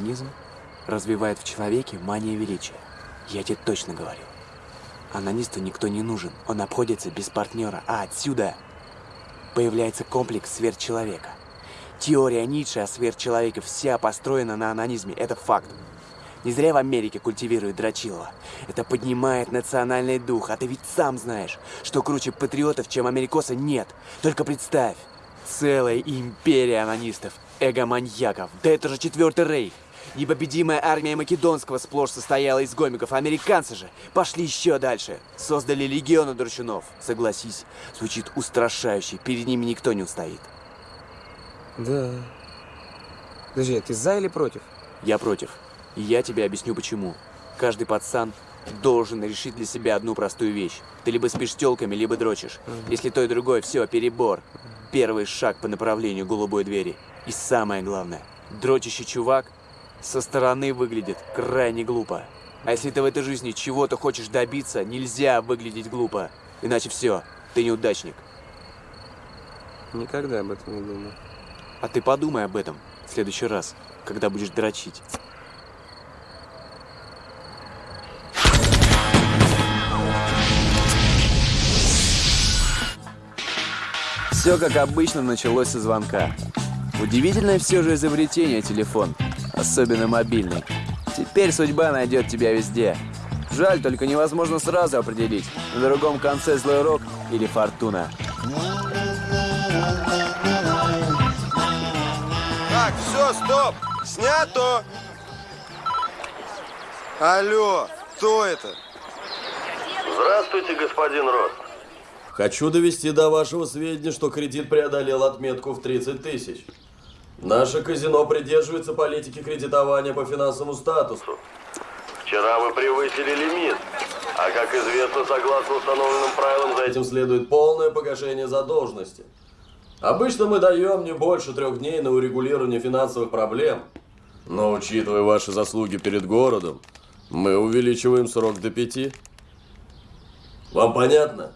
анонизм развивает в человеке мания величия? Я тебе точно говорю. Анонисту никто не нужен, он обходится без партнера, а отсюда появляется комплекс сверхчеловека. Теория Ницше о сверхчеловеке вся построена на анонизме, это факт. Не зря в Америке культивируют Драчилова. Это поднимает национальный дух, а ты ведь сам знаешь, что круче патриотов, чем америкоса, нет. Только представь, целая империя анонистов, эго-маньяков. Да это же четвертый рейх. Непобедимая армия Македонского сплошь состояла из гомиков. Американцы же пошли еще дальше. Создали легионы дручунов. Согласись, звучит устрашающе. Перед ними никто не устоит. Да. Подожди, а ты за или против? Я против. И я тебе объясню почему. Каждый пацан должен решить для себя одну простую вещь. Ты либо спишь телками, либо дрочишь. Если то и другое, все, перебор. Первый шаг по направлению голубой двери. И самое главное, дрочащий чувак со стороны выглядит крайне глупо. А если ты в этой жизни чего-то хочешь добиться, нельзя выглядеть глупо. Иначе все, ты неудачник. Никогда об этом не думал. А ты подумай об этом в следующий раз, когда будешь дрочить. Все как обычно началось со звонка. Удивительное все же изобретение телефон, особенно мобильный. Теперь судьба найдет тебя везде. Жаль, только невозможно сразу определить, на другом конце злой рок или фортуна. Так, все, стоп! Снято! Алло, кто это? Здравствуйте, господин Рост. Хочу довести до вашего сведения, что кредит преодолел отметку в 30 тысяч. Наше казино придерживается политики кредитования по финансовому статусу. Вчера вы превысили лимит, а как известно, согласно установленным правилам, за этим следует полное погашение задолженности. Обычно мы даем не больше трех дней на урегулирование финансовых проблем. Но учитывая ваши заслуги перед городом, мы увеличиваем срок до пяти. Вам понятно?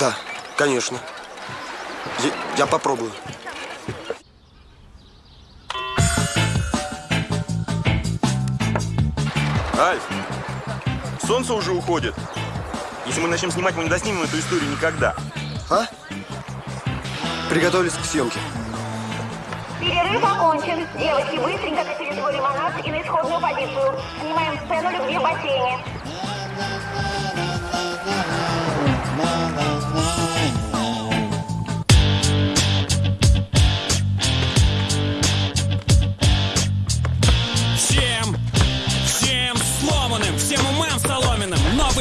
Да, конечно. Я, я попробую. Альф, солнце уже уходит. Если мы начнем снимать, мы не доснимем эту историю никогда. А? Приготовились к съемке. Перерыв окончен. Девочки, быстренько катили свой лимонад и на исходную позицию. Снимаем сцену любви в бассейне.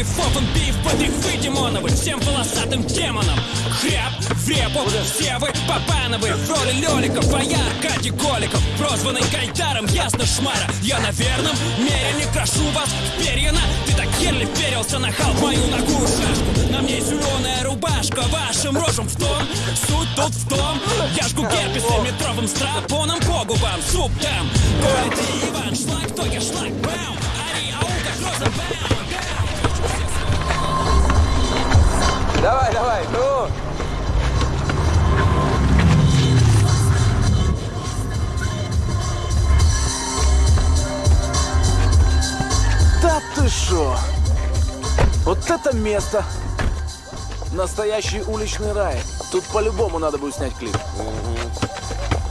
Новый фокун пив подрихвы демоновы Всем полосатым демонам. Хряб в репу, все вы Папановы. В роли лёликов, а я Аркадий Голиков. Прозванный Гайдаром, ясно шмара. Я на верном мере не крашу вас в перья Ты так еле перился на халк мою ногу шашку. На мне зеленая рубашка, вашим рожам в тон. Суть тут в том, я жгу герпесом метровым страпоном по губам Суп там, Коля Иван, шлак, то я шлак, бам Давай, давай, ну! Да ты шо? Вот это место! Настоящий уличный рай. Тут по-любому надо будет снять клип.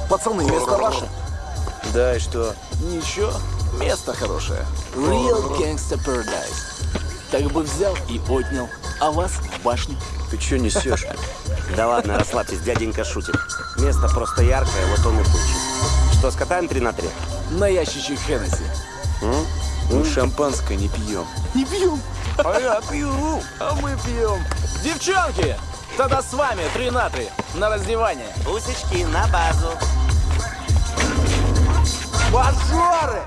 Пацаны, место ваше? Да, и что? Ничего, место хорошее. Real Gangsta Paradise. Так бы взял и отнял. А вас в башню. Ты чё несешь? Да ладно, расслабьтесь, дяденька шутит. Место просто яркое, вот он и получит. Что, скатаем 3 на 3? На ящичек Хеннесси. Мы шампанское не пьем. Не пьем. А я пью. А мы пьем. Девчонки, тогда с вами три на три на раздевание. Бусечки на базу. Мажоры!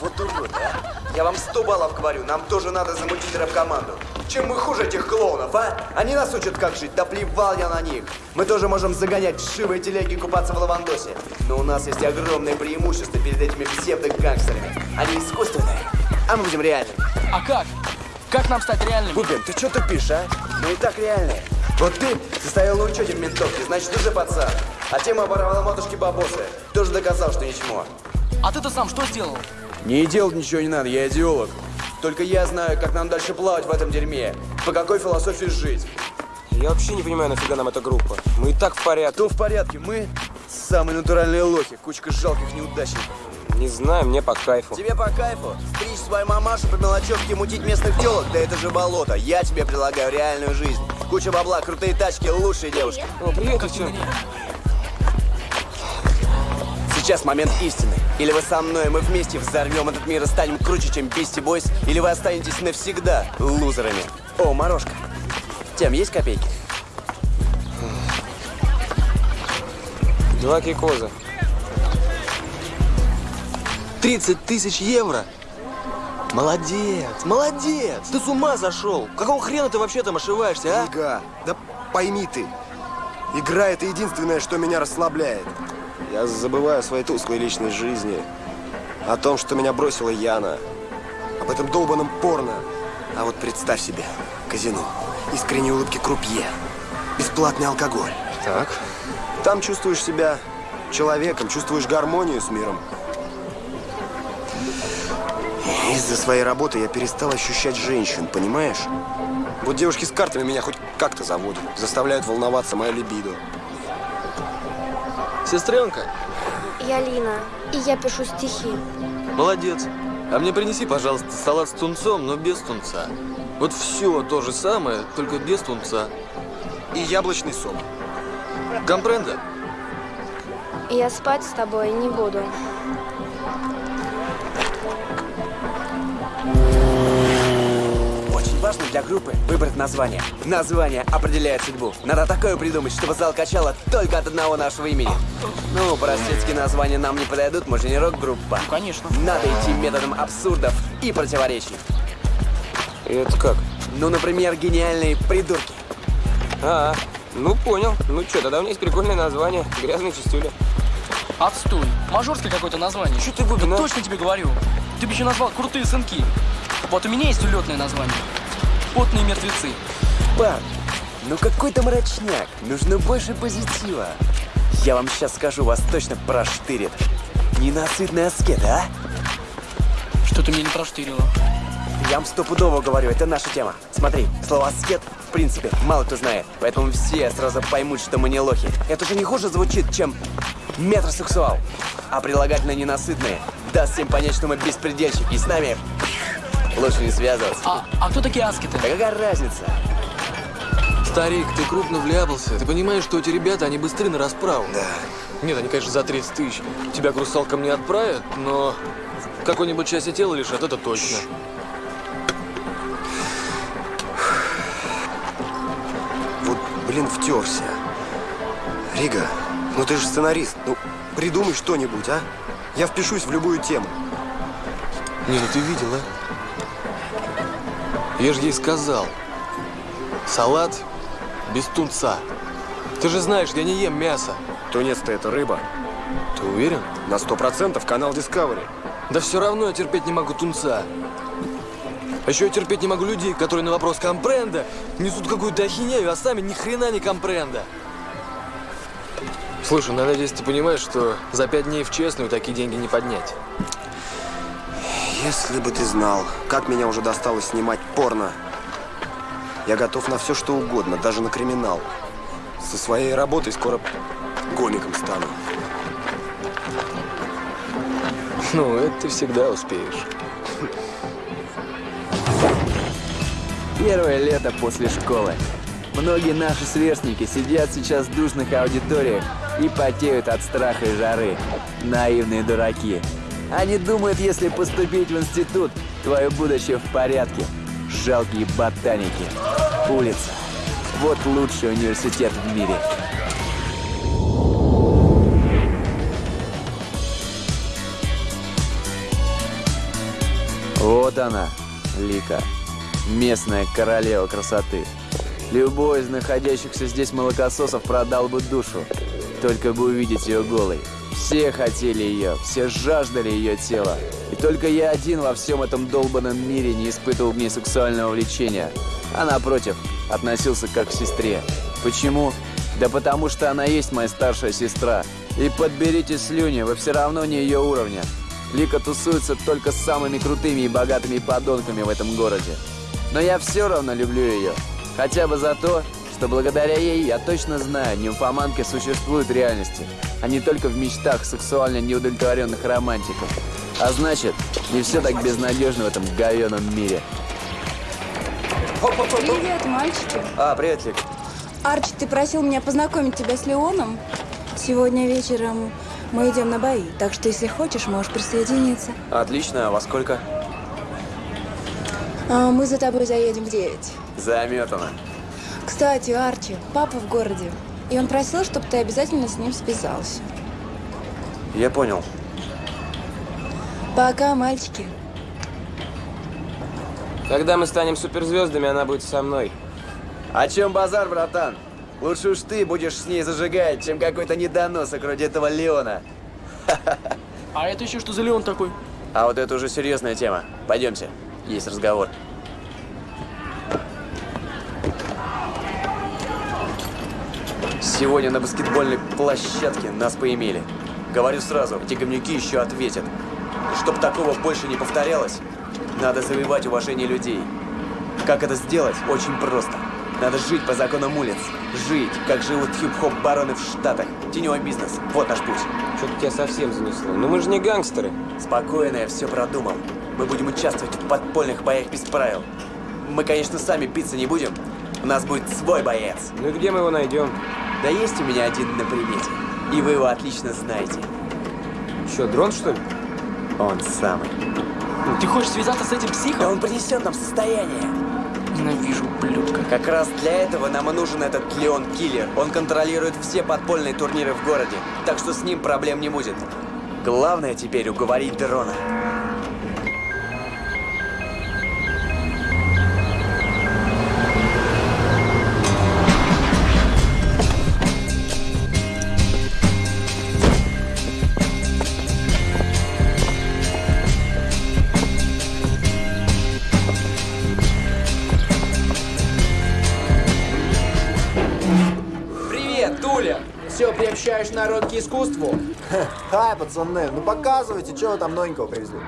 Вот урод, а? Я вам сто баллов говорю, нам тоже надо замутить рэп-команду. Чем мы хуже этих клоунов, а? Они нас учат как жить, да плевал я на них. Мы тоже можем загонять вшивые телеги и купаться в лавандосе. Но у нас есть огромное преимущество перед этими псевдо-гангстерами. Они искусственные, а мы будем реальными. А как? Как нам стать реальными? Бубен, ты что тупишь, а? Мы и так реальные. Вот ты состоял на учете в ментовке, значит, уже пацан. А тема оборвала матушки бабосы. Тоже доказал, что ничего. А ты-то сам что сделал? Не делать ничего не надо, я идеолог. Только я знаю, как нам дальше плавать в этом дерьме. По какой философии жить. Я вообще не понимаю, нафига нам эта группа. Мы и так в порядке. Кто в порядке? Мы самые натуральные лохи, кучка жалких неудачников. Не знаю, мне по кайфу. Тебе по кайфу? Стричь свою мамашу по мелочевке, мутить местных телок? Да это же болото. Я тебе предлагаю реальную жизнь. Куча бабла, крутые тачки, лучшие девушки. О, привет, девчонка. Сейчас момент истины. Или вы со мной, мы вместе взорвем этот мир и станем круче, чем Бисти Бойс, или вы останетесь навсегда лузерами. О, морожка. Тем, есть копейки? Два кикоза. 30 тысяч евро? Молодец, молодец! Ты с ума зашел? Какого хрена ты вообще там ошиваешься, а? Ига, да пойми ты, игра это единственное, что меня расслабляет. Я забываю о своей тусклой личной жизни, о том, что меня бросила Яна, об этом долбанном порно. А вот представь себе, казино, искренние улыбки крупье, бесплатный алкоголь. Так. Там чувствуешь себя человеком, чувствуешь гармонию с миром. Из-за своей работы я перестал ощущать женщин, понимаешь? Вот девушки с картами меня хоть как-то заводят, заставляют волноваться мое либидо. Сестренка, Я Лина, и я пишу стихи. молодец. А мне принеси, пожалуйста, салат с тунцом, но без тунца. Вот все то же самое, только без тунца. И яблочный сок. Компренда? Я спать с тобой не буду. Важно для группы выбрать название. Название определяет судьбу. Надо такое придумать, чтобы зал качало только от одного нашего имени. Ну, простецкие названия нам не подойдут, мы же не рок-группа. Ну, конечно. Надо идти методом абсурдов и противоречий. И это как? Ну, например, гениальные придурки. А, ну понял. Ну что, тогда у меня есть прикольное название. Грязные чистюли. Отстой. Мажорское какое-то название. Что ты выгодно? Да точно тебе говорю. Ты бы еще назвал крутые сынки. Вот у меня есть улетное название. Потные мертвецы. Парни, ну какой то мрачняк. Нужно больше позитива. Я вам сейчас скажу, вас точно проштырит. Ненасытные аскеты, а? Что ты мне не проштырила? Я вам стопудово говорю, это наша тема. Смотри, слово «аскет» в принципе мало кто знает, поэтому все сразу поймут, что мы не лохи. Это же не хуже звучит, чем метросексуал. А прилагательно ненасытные даст всем понять, что мы беспредельщики, и с нами лучше не связываться. А, а кто такие аскеты? Да какая разница? Старик, ты крупно вляпался. Ты понимаешь, что эти ребята, они быстры на расправу? Да. Нет, они, конечно, за 30 тысяч. Тебя к русалкам не отправят, но какой-нибудь части тела лишат, это точно. Вот, блин, втерся. Рига, ну ты же сценарист. Ну, придумай что-нибудь, а? Я впишусь в любую тему. Не, ну ты видел, а? Я же ей сказал. Салат без тунца. Ты же знаешь, я не ем мясо. Тунец-то это рыба. Ты уверен? На сто процентов канал Discovery. Да все равно я терпеть не могу тунца. А еще я терпеть не могу людей, которые на вопрос компренда несут какую-то ахинею, а сами ни хрена не компренда. Слушай, ну, надеюсь, ты понимаешь, что за пять дней в честную такие деньги не поднять. Если бы ты знал, как меня уже досталось снимать порно. Я готов на все, что угодно, даже на криминал. Со своей работой скоро гомиком стану. Ну, это ты всегда успеешь. Первое лето после школы. Многие наши сверстники сидят сейчас в душных аудиториях и потеют от страха и жары. Наивные дураки. Они думают, если поступить в институт, твое будущее в порядке. Жалкие ботаники. Улица. Вот лучший университет в мире. Вот она, Лика. Местная королева красоты. Любой из находящихся здесь молокососов продал бы душу. Только бы увидеть ее голой. Все хотели ее, все жаждали ее тела. И только я один во всем этом долбанном мире не испытывал к ней сексуального влечения. А напротив, относился как к сестре. Почему? Да потому что она есть моя старшая сестра. И подберите слюни, вы все равно не ее уровня. Лика тусуется только с самыми крутыми и богатыми подонками в этом городе. Но я все равно люблю ее. Хотя бы за то, что благодаря ей я точно знаю, нимфоманки существуют в реальности, а не только в мечтах сексуально неудовлетворенных романтиков. А значит, не все так безнадежно в этом говеном мире. Привет, мальчики. А, привет, Лик. Арчи, ты просил меня познакомить тебя с Леоном? Сегодня вечером мы идем на бои, так что если хочешь, можешь присоединиться. Отлично, а во сколько? А, мы за тобой заедем в 9. Заметано. Кстати, Арчи, папа в городе. И он просил, чтобы ты обязательно с ним связался. Я понял. Пока, мальчики. Когда мы станем суперзвездами, она будет со мной. О чем базар, братан? Лучше уж ты будешь с ней зажигать, чем какой-то недоносок вроде этого Леона. А это еще что за Леон такой? А вот это уже серьезная тема. Пойдемте, есть разговор. Сегодня на баскетбольной площадке нас поимели. Говорю сразу, эти говнюки еще ответят. И чтоб такого больше не повторялось, надо завоевать уважение людей. Как это сделать? Очень просто. Надо жить по законам улиц. Жить, как живут хип-хоп бароны в Штатах. Теневой бизнес. Вот наш путь. Что-то тебя совсем занесло. Ну мы же не гангстеры. Спокойно, я все продумал. Мы будем участвовать в подпольных боях без правил. Мы, конечно, сами биться не будем. У нас будет свой боец. Ну и где мы его найдем? Да есть у меня один на примете. И вы его отлично знаете. Что, дрон, что ли? Он самый. Ты хочешь связаться с этим психом? Да он принесет нам состояние. Ненавижу, ублюдка. Как раз для этого нам и нужен этот Леон Киллер. Он контролирует все подпольные турниры в городе, так что с ним проблем не будет. Главное теперь уговорить дрона. Искусству? Хай, пацаны, ну показывайте, что вы там новенького привезли.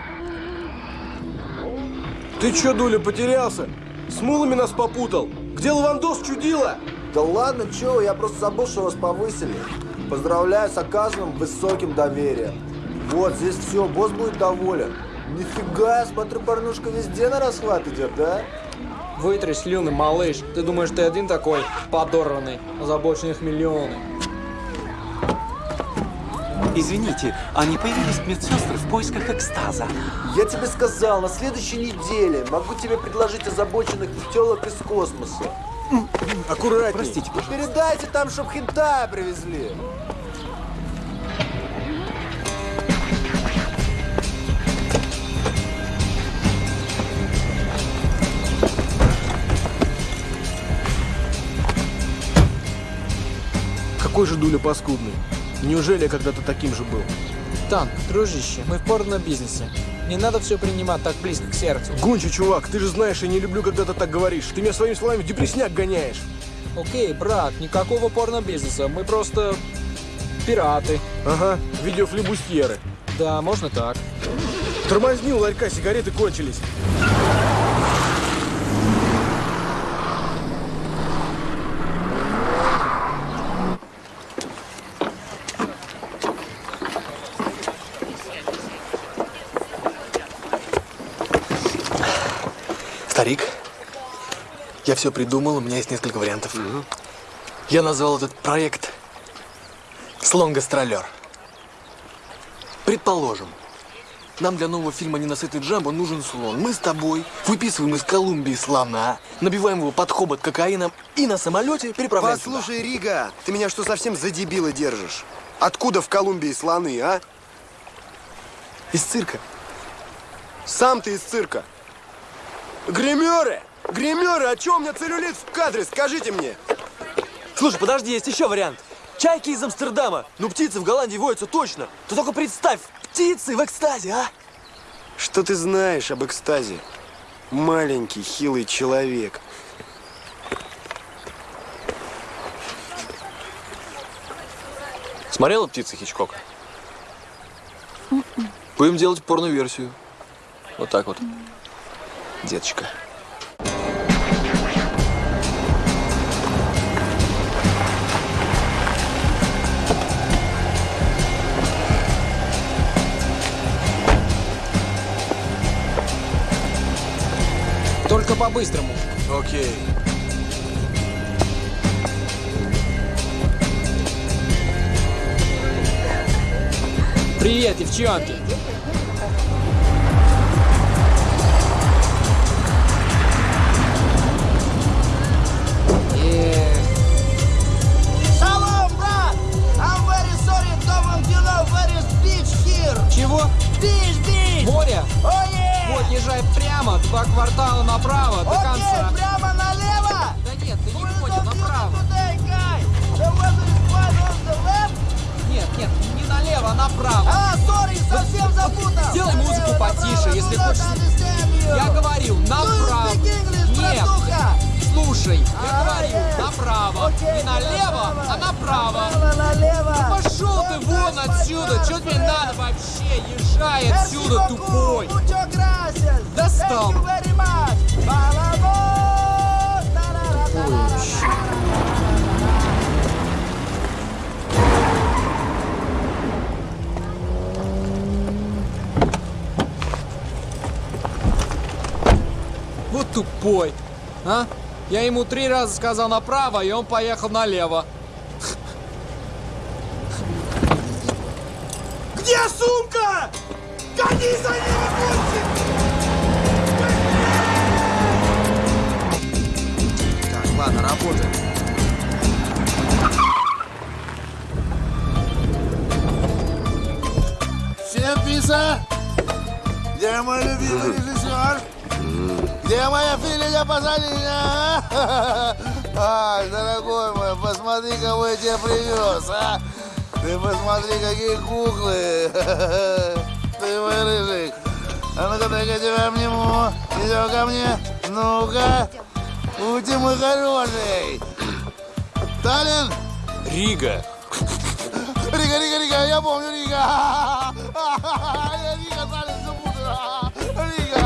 Ты чё, Дуля, потерялся? С мулами нас попутал. Где Лавандос чудила? Да ладно, чё, я просто забыл, что вас повысили. Поздравляю с оказанным высоким доверием. Вот, здесь все, босс будет доволен. Нифига, я смотрю, порнушка везде на расхват идет, да? Вытри слюны, малыш. Ты думаешь, ты один такой подорванный? Озабоченных миллионы. Извините, а не появились медсестры в поисках экстаза? Я тебе сказал, на следующей неделе могу тебе предложить озабоченных телок из космоса. Аккуратней. Простите, Вы передайте там, чтоб хентая привезли. Какой же Дуля паскудный. Неужели я когда-то таким же был? Танк, дружище, мы в порно-бизнесе. Не надо все принимать так близко к сердцу. Гончий, чувак, ты же знаешь, я не люблю, когда ты так говоришь. Ты меня своими словами в депресняк гоняешь. Окей, брат, никакого порно-бизнеса. Мы просто пираты. Ага, видеофлебустьеры. Да, можно так. Тормозни у ларька, сигареты кончились. Старик, я все придумал, у меня есть несколько вариантов. Я назвал этот проект «Слон-гастролер». Предположим, нам для нового фильма «Ненасытный Джамбо» нужен слон. Мы с тобой выписываем из Колумбии слона, набиваем его под хобот кокаином и на самолете переправляем сюда. Послушай, Рига, ты меня что, совсем за дебила держишь? Откуда в Колумбии слоны, а? Из цирка. Сам ты из цирка. Гримеры! Гримеры, а чё у меня целлюлит в кадре, скажите мне? Слушай, подожди, есть еще вариант. Чайки из Амстердама. Ну, птицы в Голландии водятся точно. Ты только представь, птицы в экстазе, а? Что ты знаешь об экстазе? Маленький, хилый человек. Смотрела «Птицы Хичкока»? Будем делать порно-версию. Вот так вот. Деточка. По-быстрому. Окей. Привет, девчонки. Чего? Beach, beach! Море? Oh, yeah! Вот, езжай прямо, два квартала направо, до Окей, конца. прямо налево! Да нет, ты не понял, направо. Нет, нет, не налево, а направо. А, сори, совсем запутал! Сделай музыку потише, если хочешь. Я говорил, направо. Нет, слушай, я говорил, направо. Не налево, а направо. Да пошел ты вон отсюда, что тебе надо вообще? Езжай отсюда, тупой. Достал. Вот тупой. А? Я ему три раза сказал направо, и он поехал налево. Где сумка? Гони за ней, мальчик! Так, ладно, работаем. Всем писа! Где мой любимый режиссер? Где моя филия Пазолина? Ай, дорогой мой, посмотри, кого я тебе привез, а! Ты посмотри, какие куклы! Ты мой рыжик! А ну-ка, дай-ка тебя обниму! Идем ко мне! Ну-ка! Ути мой хороший! Таллин! Рига. Рига, Рига, Рига, я помню Рига! Я Рига, Таллин, путаю! Рига!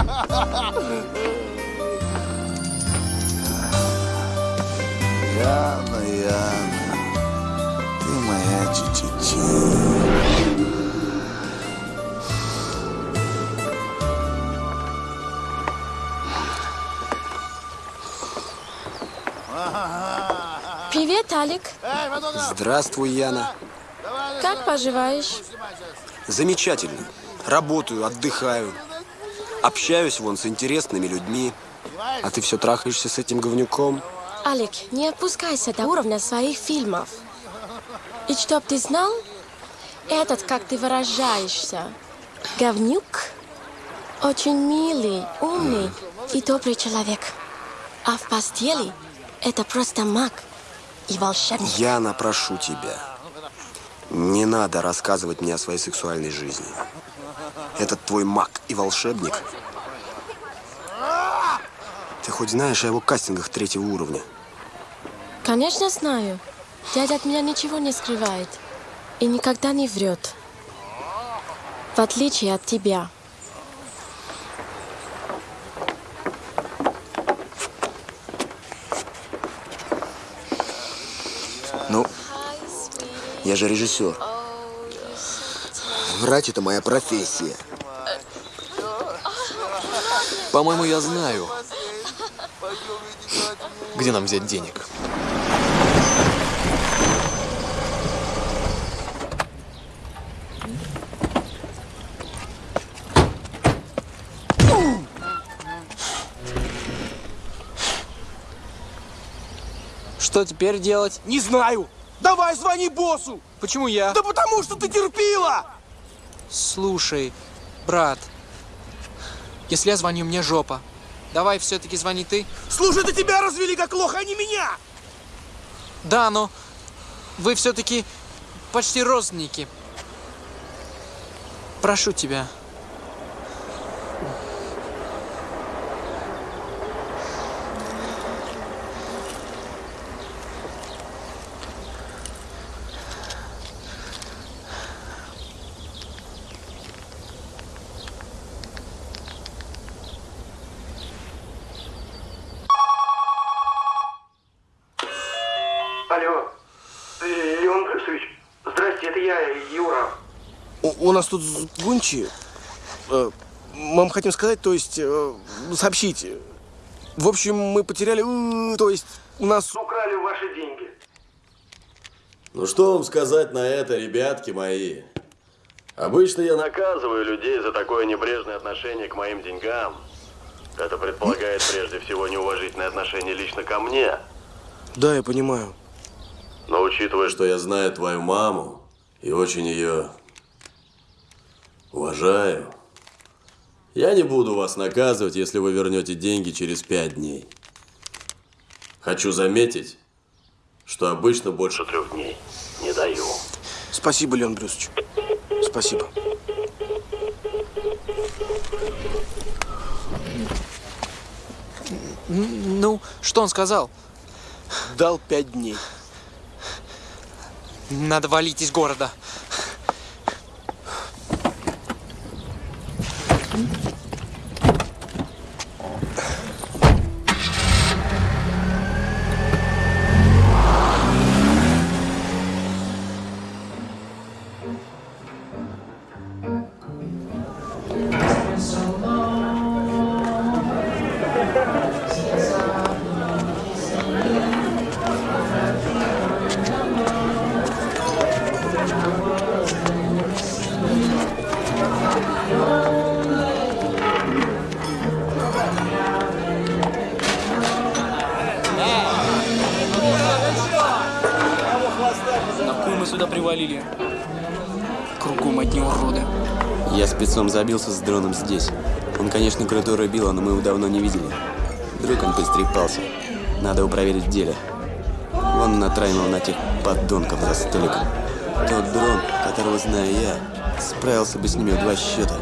Яна, Яна, ты моя чичичи. Привет, Алик. Здравствуй, Яна. Как поживаешь? Замечательно. Работаю, отдыхаю. Общаюсь вон с интересными людьми. А ты все трахаешься с этим говнюком? Алик, не опускайся до уровня своих фильмов. И чтоб ты знал, этот, как ты выражаешься, говнюк, очень милый, умный и добрый человек. А в постели это просто маг и волшебник. Яна, прошу тебя. Не надо рассказывать мне о своей сексуальной жизни. Этот твой маг и волшебник. Ты хоть знаешь о его кастингах третьего уровня? Конечно, знаю. Дядя от меня ничего не скрывает и никогда не врет. В отличие от тебя. Ну, я же режиссер. Врать это моя профессия. По-моему, я знаю, где нам взять денег. Что теперь делать? Не знаю. Давай звони боссу. Почему я? Да потому что ты терпила. Слушай, брат, если я звоню, мне жопа. Давай все-таки звони ты. Слушай, это тебя развели как лоха, а не меня. Да, но вы все-таки почти родственники. Прошу тебя. Алло, Э, Леон Брюсович, здрасте, это я, Юра. У, у нас тут с гончи. Э, мы вам хотим сказать, то есть э, сообщить. В общем, мы потеряли, э, то есть у нас... Украли ваши деньги. Ну что вам сказать на это, ребятки мои? Обычно я наказываю людей за такое небрежное отношение к моим деньгам. Это предполагает прежде всего неуважительное отношение лично ко мне. Да, я понимаю. Но учитывая, что я знаю твою маму и очень ее уважаю, я не буду вас наказывать, если вы вернете деньги через пять дней. Хочу заметить, что обычно больше трех дней не даю. Спасибо, Леон Брюсович. Спасибо. Ну, что он сказал? Дал пять дней. Надо валить из города. Сюда привалили? Кругом одни уроды. Я спецом забился с дроном здесь. Он, конечно, крутой рубила, но мы его давно не видели. Вдруг он поистрепался. Надо его проверить в деле. Вон натравил на тех подонков за столиком. Тот дрон, которого знаю я, справился бы с ними в два счета.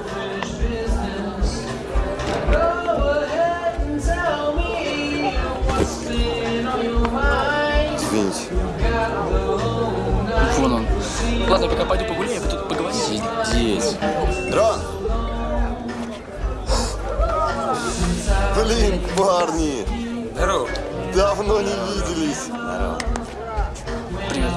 Парни! Здорово. Давно не виделись. Здорово. Привет.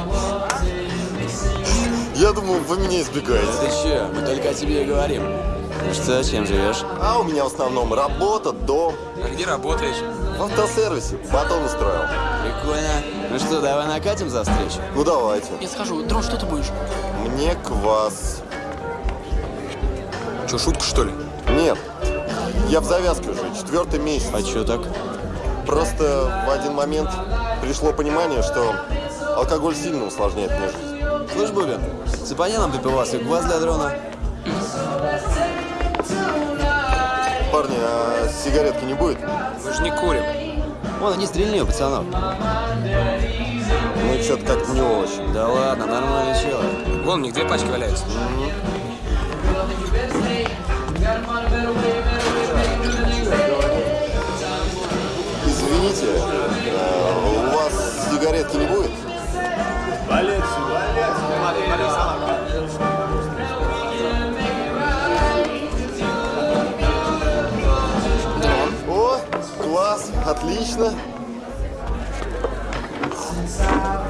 Я думал, вы меня избегаете. Ты че? Мы только о тебе и говорим. Ну что, чем живешь? А у меня в основном работа, дом. А где работаешь? В автосервисе. Батон устроил. Прикольно. Ну что, давай накатим за встречу? Ну давайте. Я схожу. Дрон, что ты будешь? Мне квас. Че, шутка что ли? Я в завязке уже, четвертый месяц. А чё так? Просто в один момент пришло понимание, что алкоголь сильно усложняет мне жизнь. Слышь, Бубин, цепани нам пипивас и квас для дрона. Парни, а сигаретки не будет? Мы же не курим. Вон, они стрельни у пацанов. Ну, что-то как-то не очень. Да ладно, нормальное чело. Вон, нигде пачки валяются. Извините, а, у вас сигаретки не будет? О, класс, отлично.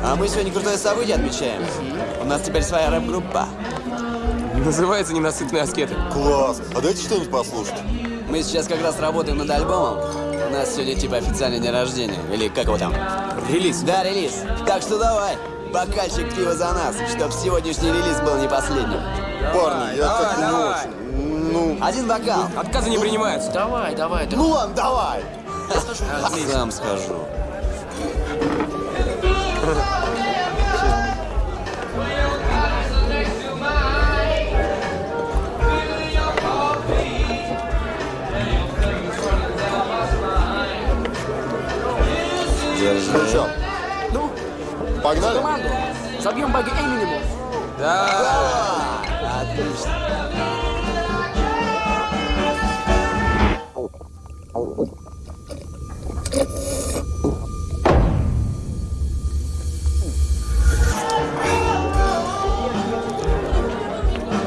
А мы сегодня крутое событие отмечаем. У нас теперь своя рэп-группа. Называется «Ненасытные аскеты». Класс. А дайте что-нибудь послушать. Мы сейчас как раз работаем над альбомом. Нас сегодня типа официальный день рождения. Или как его там? Релиз. Да, релиз. Так что давай, бокальчик пива за нас, чтоб сегодняшний релиз был не последним. Парни, я как-то не очень. Ну, Один бокал. Отказы не принимаются. Давай, давай, ну дрон. ладно, давай. Сам схожу. Ну что, Ну, погнали? команду. Забьем баги Эминему. Да. Отлично.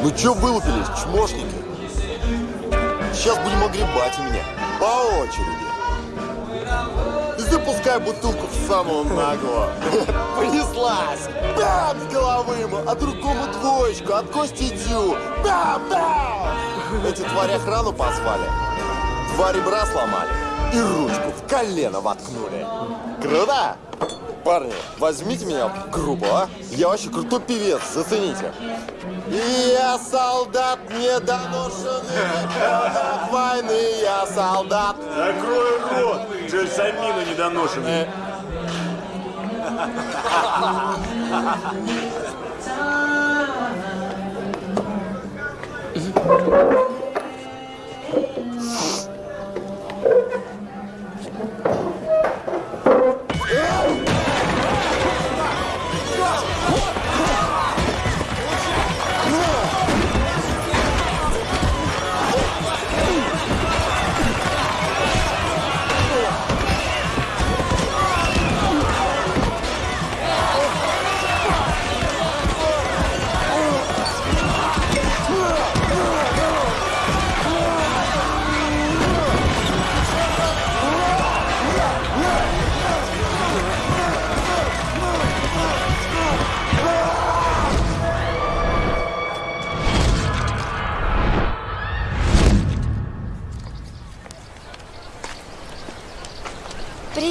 Ну чё вылупились, чмошники? Сейчас будем огребать у меня. По очереди. Запускаю бутылку в самого наглого. Понеслась! Бам! С головы ему, а другому двоечку, от кости дю. Бам! Бам! Эти твари охрану позвали. Два ребра сломали и ручку в колено воткнули. Круто? Парни, возьмите меня группу, а? Я вообще крутой певец, зацените. И я солдат недоношенный, от войны я солдат. Закрой рот, джельсамина недоношенный.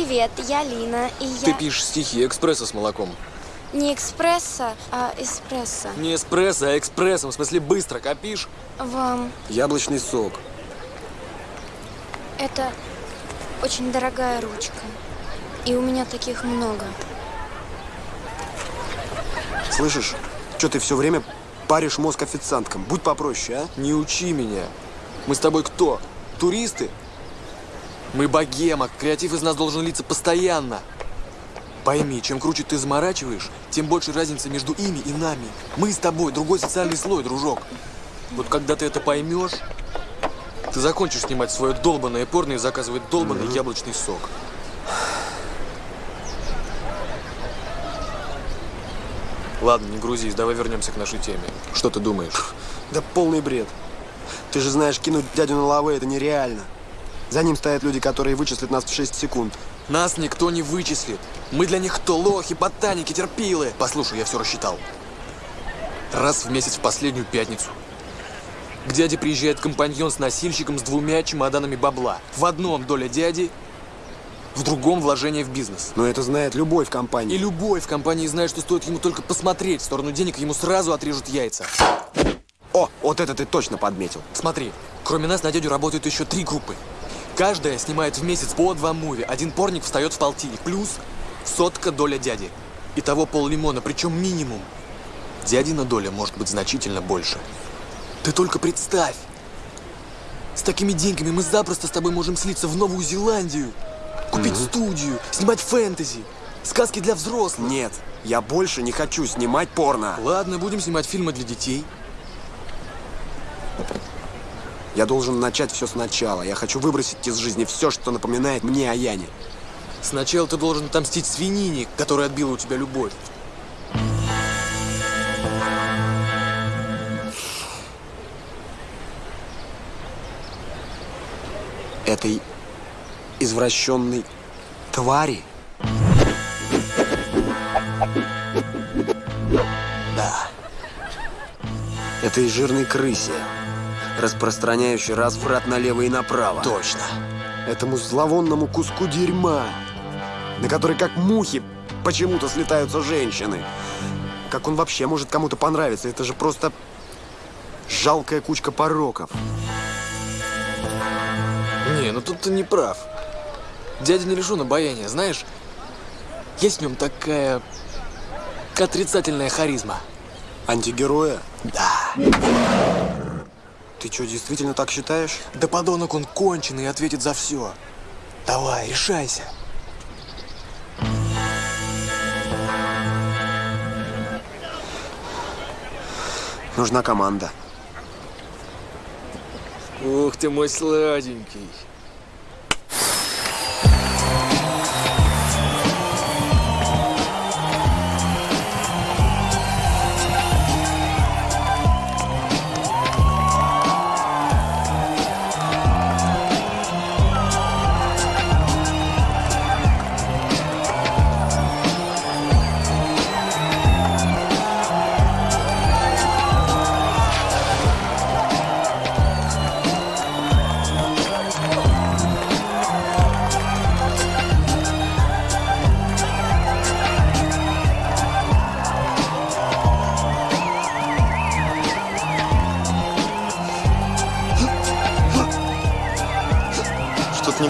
Привет, я Лина, и Ты я... пишешь стихи экспресса с молоком. Не экспресса, а эспрессо. Не эспрессо, а экспрессом, в смысле быстро, копишь? Вам Яблочный сок. это очень дорогая ручка. И у меня таких много. Слышишь, что ты все время паришь мозг официанткам? Будь попроще, а? Не учи меня. Мы с тобой кто? Туристы? Мы богема, креатив из нас должен литься постоянно. Пойми, чем круче ты заморачиваешь, тем больше разница между ими и нами. Мы с тобой другой социальный слой, дружок. Вот когда ты это поймешь, ты закончишь снимать свое долбанное порно и заказывать долбанный яблочный сок. Ладно, не грузись, давай вернемся к нашей теме. Что ты думаешь? Да полный бред. Ты же знаешь, кинуть дядю на лавы это нереально. За ним стоят люди, которые вычислят нас в 6 секунд. Нас никто не вычислит. Мы для них кто? Лохи, ботаники, терпилы. Послушай, я все рассчитал. Раз в месяц в последнюю пятницу. К дяде приезжает компаньон с носильщиком с двумя чемоданами бабла. В одном доля дяди, в другом вложение в бизнес. Но это знает любой в компании. И любой в компании знает, что стоит ему только посмотреть в сторону денег, ему сразу отрежут яйца. О, вот это ты точно подметил. Смотри, кроме нас на дядю работают еще три группы. Каждая снимает в месяц по два муви. Один порник встает в полтинник. Плюс сотка доля дяди. Итого пол лимона, причем минимум. Дядина доля может быть значительно больше. Ты только представь. С такими деньгами мы запросто с тобой можем слиться в Новую Зеландию. Купить студию, снимать фэнтези, сказки для взрослых. Нет, я больше не хочу снимать порно. Ладно, будем снимать фильмы для детей. Я должен начать все сначала. Я хочу выбросить из жизни все, что напоминает мне о Яне. Сначала ты должен отомстить свинине, которая отбила у тебя любовь. Этой извращенной твари. Да. Этой жирной крысе, распространяющей разврат налево и направо. Точно. Этому зловонному куску дерьма, на который как мухи почему-то слетаются женщины. Как он вообще может кому-то понравиться? Это же просто жалкая кучка пороков. Не, ну тут ты не прав. Дядя не лишен обаяния, знаешь? Есть в нем такая отрицательная харизма. Антигероя? Да. Ты что, действительно так считаешь? Да подонок он конченый и ответит за все. Давай, решайся. Нужна команда. Ух ты мой сладенький.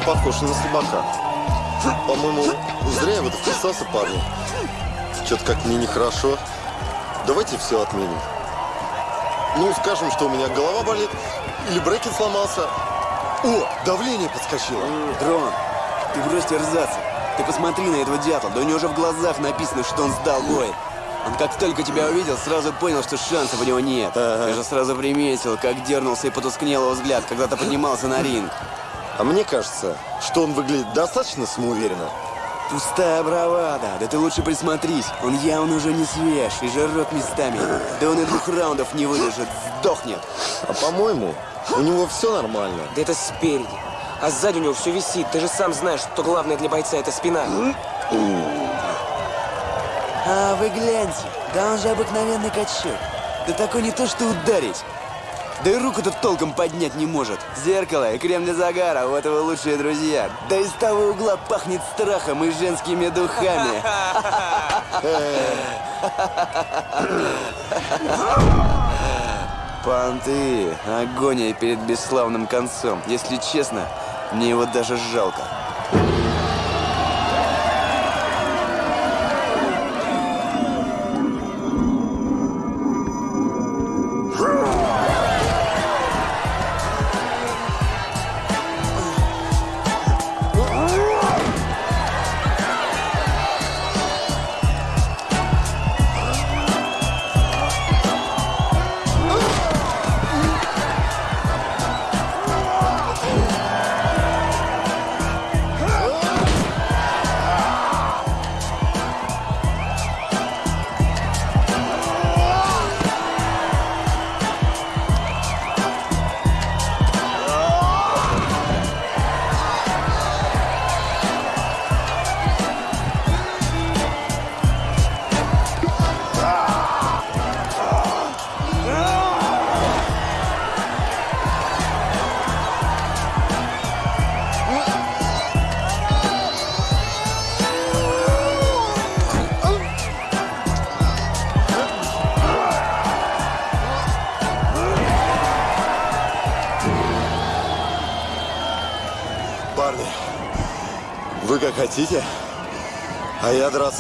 Похож на слабака. По-моему, зря я в это вписался, парни. Что-то как мне нехорошо. Давайте все отменим. Ну, скажем, что у меня голова болит, или брекет сломался. О, давление подскочило. Дрон, ты брось терзаться. Ты посмотри на этого дятла, да у него уже в глазах написано, что он сдал бой. Он как только тебя увидел, сразу понял, что шансов у него нет. Я же сразу приметил, как дернулся и потускнел его взгляд, когда ты поднимался на ринг. А мне кажется, что он выглядит достаточно самоуверенно. Пустая бравада. Да ты лучше присмотрись. Он явно уже не свеж и жирок местами. Да он и двух раундов не выдержит. Сдохнет. А по-моему, у него все нормально. Да это спереди. А сзади у него все висит. Ты же сам знаешь, что главное для бойца это спина. А вы гляньте. Да он же обыкновенный качок. Да такой не то, что ударить. Да и руку-то толком поднять не может. Зеркало и крем для загара, вот его лучшие друзья. Да из того угла пахнет страхом и женскими духами. Понты, агония перед бесславным концом. Если честно, мне его даже жалко.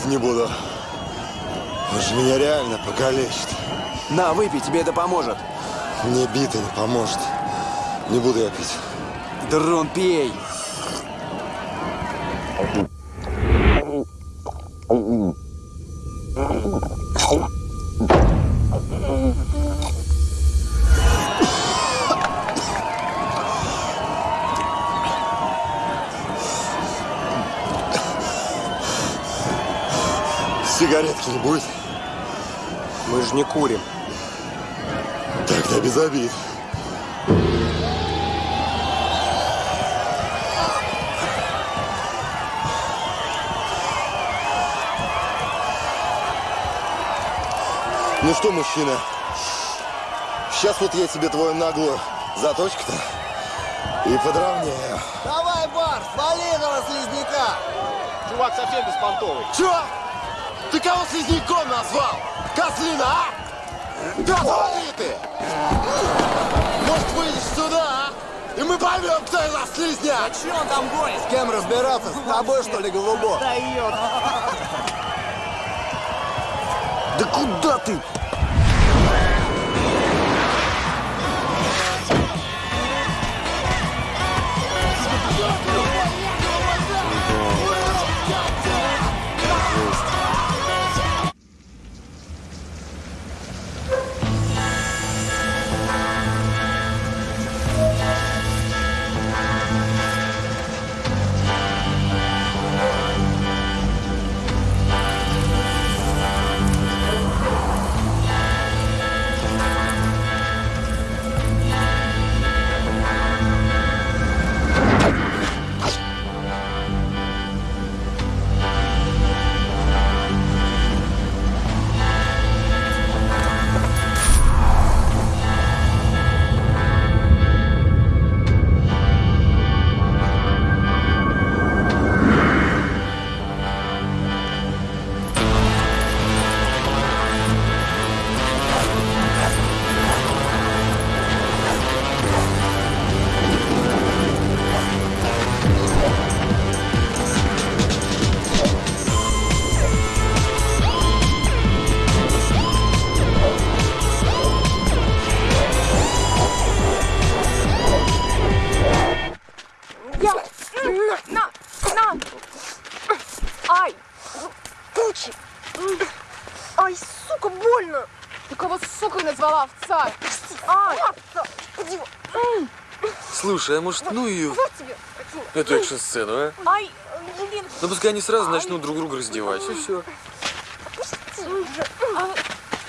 Не буду. Он же меня реально покалечит. На, выпей, тебе это поможет. Мне бита не поможет. Не буду я пить. Дрон, пей. Сигаретки Мы же не курим. Тогда без обид. Ну что, мужчина, сейчас вот я тебе твою наглую заточку-то и подровняю. Давай, Барс, вали этого слизняка! Чувак совсем беспонтовый. Чё? Ты кого слизняком назвал? Козлина, а? Да свали ты! Может, выйдешь сюда, а? И мы поймем, кто из нас слизняк! А чё он там гонит? С кем разбираться? С тобой, что ли, голубок? Дает. Да куда ты? Слушай, а может, ну ее... Эту экшн-сцену, а? Ай, блин. Ну пускай они сразу начнут друг друга раздевать, и все. А,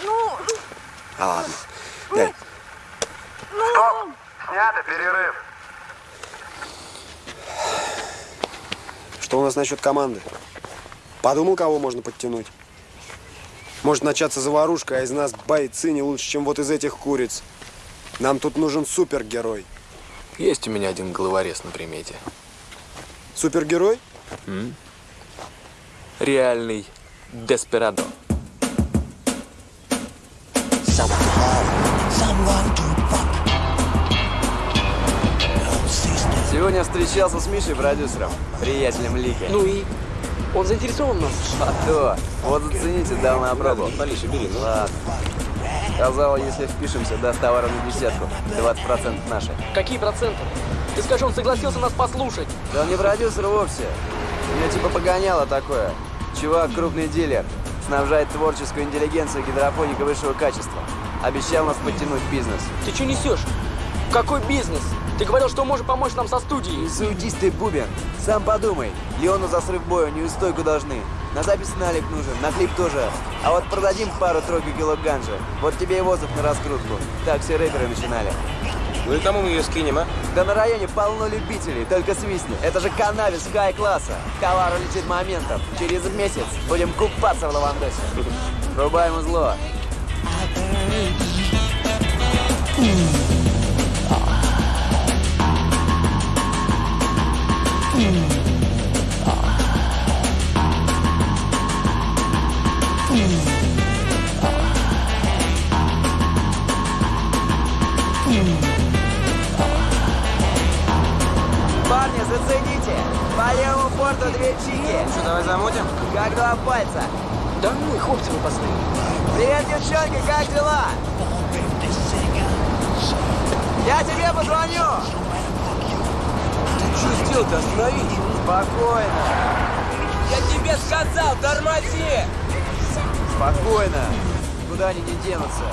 Ну, А ладно. Дай. ну. Снято, перерыв. Что у нас насчет команды? Подумал, кого можно подтянуть? Может начаться заварушка, а из нас бойцы не лучше, чем вот из этих куриц. Нам тут нужен супергерой. Есть у меня один головорез на примете. Супергерой? М? Реальный Деспирадо. Сегодня встречался с Мишей, продюсером, приятелем Лики. Ну и? Он заинтересован в нас? А то. Вот зацените, дал на пробу. Полише, бери. Ладно. Сказал, если впишемся, даст товара на десятку. 20% наши. Какие проценты? Ты скажи, он согласился нас послушать. Да он не продюсер вовсе. У меня типа погоняло такое. Чувак, крупный дилер. Снабжает творческую интеллигенцию гидропоника высшего качества. Обещал нас подтянуть бизнес. Ты что несешь? Какой бизнес? Ты говорил, что может помочь нам со студией. Суетись ты, Бубен. Сам подумай. Леону за срыв боя неустойку должны. На запись налик нужен, на клип тоже. А вот продадим пару-тройку кило ганжи. Вот тебе и воздух на раскрутку. Так все рэперы начинали. Ну и кому мы ее скинем, а? Да на районе полно любителей, только свистни. Это же канавис хай-класса. Товар летит моментом. Через месяц будем купаться в лавандосе. Рубаем узло. Парни, борту две чики. Что, давай замутим? Как два пальца. Да ну, хлопцы выпасные. Привет, девчонки, как дела? Я тебе позвоню! Что сделать-то? Остановись! Спокойно, Я тебе сказал, тормози! спокойно. Куда они не денутся?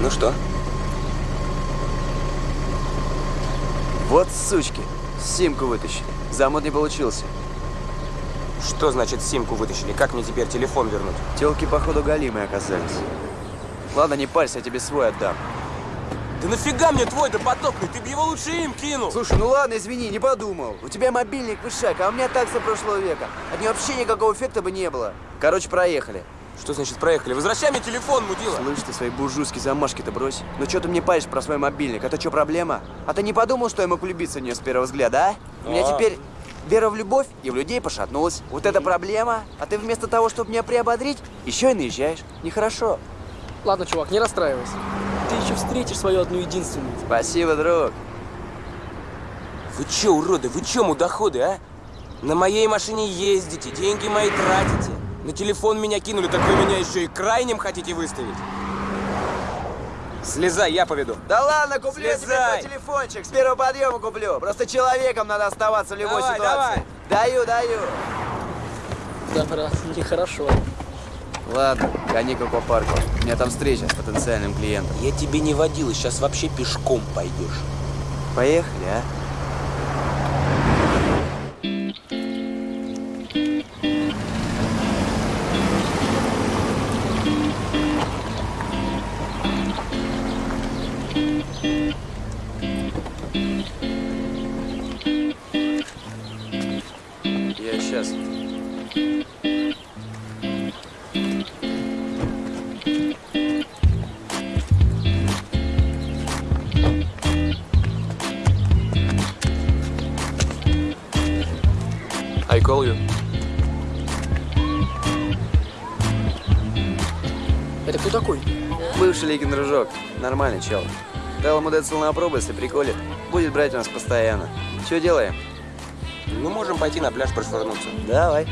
Ну что? Вот сучки. Симку вытащили. Замут не получился. Что значит симку вытащили? Как мне теперь телефон вернуть? Телки, походу, галимые оказались. Ладно, не парься, я тебе свой отдам. Да нафига мне твой допотопный? Ты бы его лучше им кинул! Слушай, ну ладно, извини, не подумал. У тебя мобильник вышак, а у меня такса прошлого века. От нее вообще никакого эффекта бы не было. Короче, проехали. Что значит проехали? Возвращай мне телефон, мудила! Слышь, ты свои буржуйские замашки-то брось. Ну что ты мне паришь про свой мобильник? Это что, проблема? А ты не подумал, что я мог влюбиться в нее с первого взгляда, а? У меня А. теперь вера в любовь и в людей пошатнулась. Вот это проблема. А ты вместо того, чтобы меня приободрить, еще и наезжаешь. Нехорошо. Ладно, чувак, не расстраивайся. Ты еще встретишь свою одну единственную. Спасибо, друг. Вы че, уроды, вы че, мудоходы, а? На моей машине ездите, деньги мои тратите. На телефон меня кинули, так вы меня еще и крайним хотите выставить? Слезай, я поведу. Да ладно, куплю я тебе Слезай. твой телефончик. С первого подъема куплю. Просто человеком надо оставаться в любой Давай, ситуации. Даю, даю. Да, брат, нехорошо. Ладно, гони к аквапарку. У меня там встреча с потенциальным клиентом. Я тебе не водила, сейчас вообще пешком пойдешь. Поехали, а? Ликин дружок. Нормальный чел. Дал ему децл на пробу, если приколит. Будет брать у нас постоянно. Что делаем? Ну, можем пойти на пляж прошвырнуться. Давай.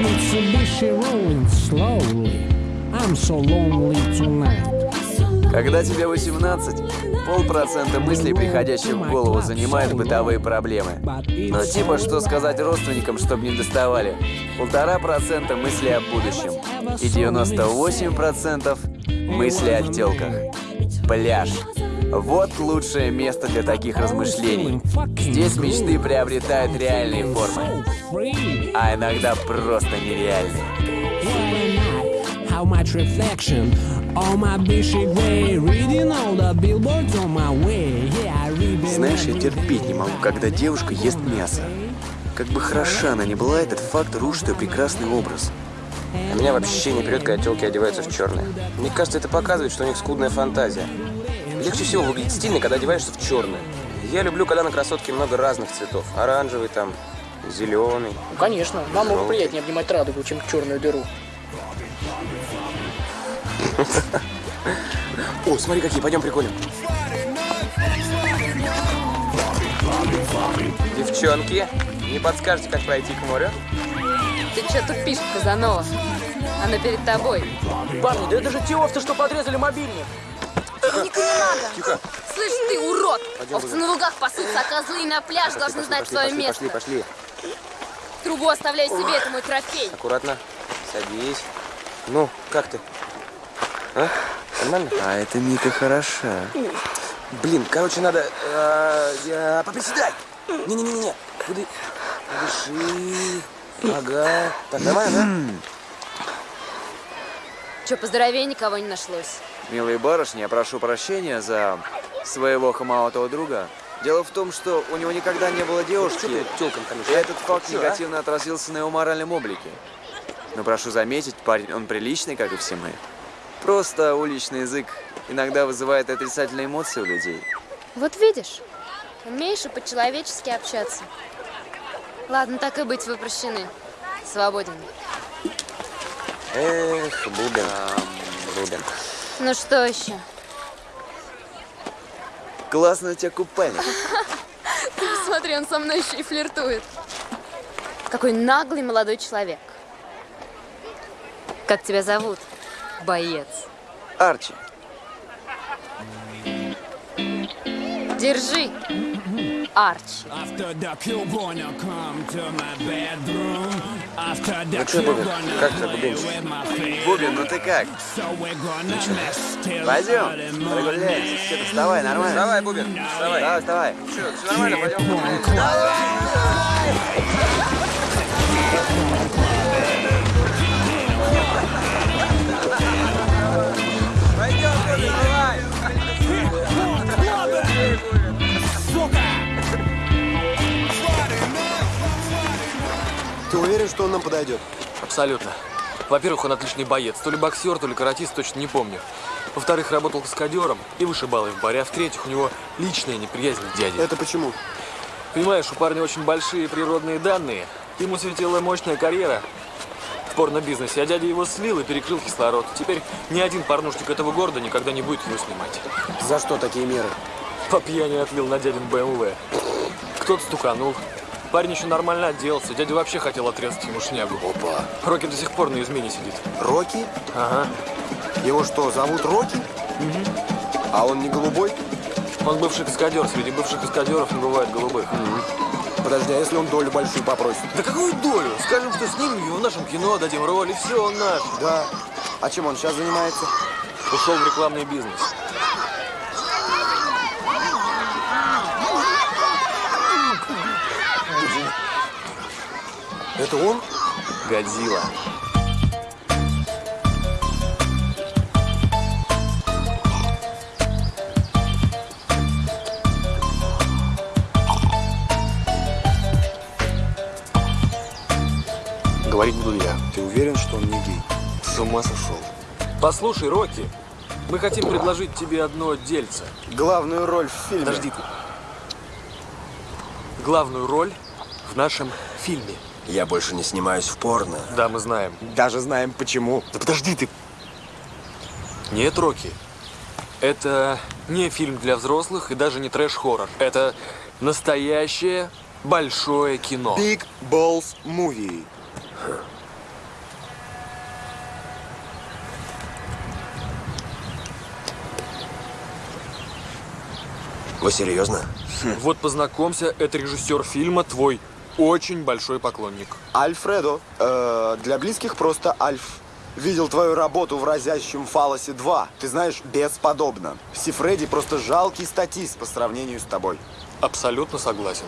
Mitsubishi rolling slowly. I'm so lonely tonight. Когда тебе 18, полпроцента мыслей, приходящих в голову, занимают бытовые проблемы. Ну, типа, что сказать родственникам, чтобы не доставали. Полтора процента мыслей о будущем. И 98 процентов мыслей о телках. Пляж. Вот лучшее место для таких размышлений. Здесь мечты приобретают реальные формы. А иногда просто нереальные. How much reflection on my bushy gray Reading all the billboards on my way Yeah, I read them Знаешь, я терпеть не могу, когда девушка ест мясо. Как бы хороша она ни была, этот факт рушит ее прекрасный образ. А меня вообще не прет, когда телки одеваются в черное. Мне кажется, это показывает, что у них скудная фантазия. Легче всего выглядеть стильно, когда одеваешься в черное. Я люблю, когда на красотке много разных цветов. Оранжевый там, зеленый. Ну, конечно, намного приятнее обнимать радугу, чем черную дыру. О, смотри, какие, пойдем приколем. Девчонки, не подскажете, как пройти к морю? Ты что тупишь, Казанова? Она перед тобой. Парни, да это же те овцы, что подрезали мобильник. Ника, не надо. Тихо. Слышь, ты урод! Пойдем, Овцы на лугах пасутся, а козлы на пляж должны знать пошли, свое пошли, место. пошли, пошли. Трубу оставляй себе, это мой трофей. Аккуратно. Садись. Ну, как ты? А? Нормально? А эта Мика хороша. Блин, короче, надо... э, э, поприседай! Не-не-не-не. Куда... Дыши. Ага. Так, нормально, Че, поздоровее никого не нашлось? Милые барышни, я прошу прощения за своего хамоватого друга. Дело в том, что у него никогда не было девушки, ты тёлкам хамишь, и а? этот факт Чё, а? негативно отразился на его моральном облике. Но прошу заметить, парень, он приличный, как и все мы. Просто уличный язык иногда вызывает отрицательные эмоции у людей. Вот видишь, умеешь и по-человечески общаться. Ладно, так и быть, вы прощены. Свободен. Эх, Бубен. Бубен. Ну что еще? Классно у тебя купальник. Ты посмотри, он со мной еще и флиртует. Какой наглый молодой человек. Как тебя зовут? Боец. Арчи. Держи. Арчи. Ну Бубен, gonna как ты, Бубенчик? Бубен, ну ты как? Till Пойдем, прогуляемся. Что ты, вставай, нормально? Вставай, Бубен, вставай. Давай, вставай. Чё, все нормально, пойдем. Пойдем, уверен, что он нам подойдет? Абсолютно. Во-первых, он отличный боец. То ли боксер, то ли каратист, точно не помню. Во-вторых, работал каскадером и вышибалой в баре. А в-третьих, у него личная неприязнь к дяде. Это почему? Понимаешь, у парня очень большие природные данные. Ему светила мощная карьера в порно-бизнесе, а дядя его слил и перекрыл кислород. Теперь ни один порнушник этого города никогда не будет его снимать. За что такие меры? По пьяни отлил на дядин БМВ. Кто-то стуканул. Парень еще нормально отделался. Дядя вообще хотел отрезать ему шнягу. Опа. Рокки до сих пор на измене сидит. Рокки? Ага. Его что, зовут Рокки? А он не голубой? Он бывший каскадер. Среди бывших каскадеров не бывает голубых. Подожди, а если он долю большую попросит? Да какую долю? Скажем, что снимем его в нашем кино, дадим роль, и все, он наш. Да. А чем он сейчас занимается? Ушел в рекламный бизнес. Это он? Годзилла. Говорить буду я. Ты уверен, что он не гей? С ума сошел. Послушай, Рокки, мы хотим предложить тебе одно дельце. Главную роль в фильме. Подожди ты. Главную роль в нашем фильме. Я больше не снимаюсь в порно. Да, мы знаем. Даже знаем почему. Да подожди ты. Нет, Рокки. Это не фильм для взрослых и даже не трэш-хоррор. Это настоящее большое кино. Big Balls Movie. Вы серьезно? Вот познакомься, это режиссер фильма «Твой очень большой поклонник. Альфредо. Э, для близких просто Альф. Видел твою работу в разящем фалосе 2. Ты знаешь, бесподобно. Сифреди просто жалкий статист по сравнению с тобой. Абсолютно согласен.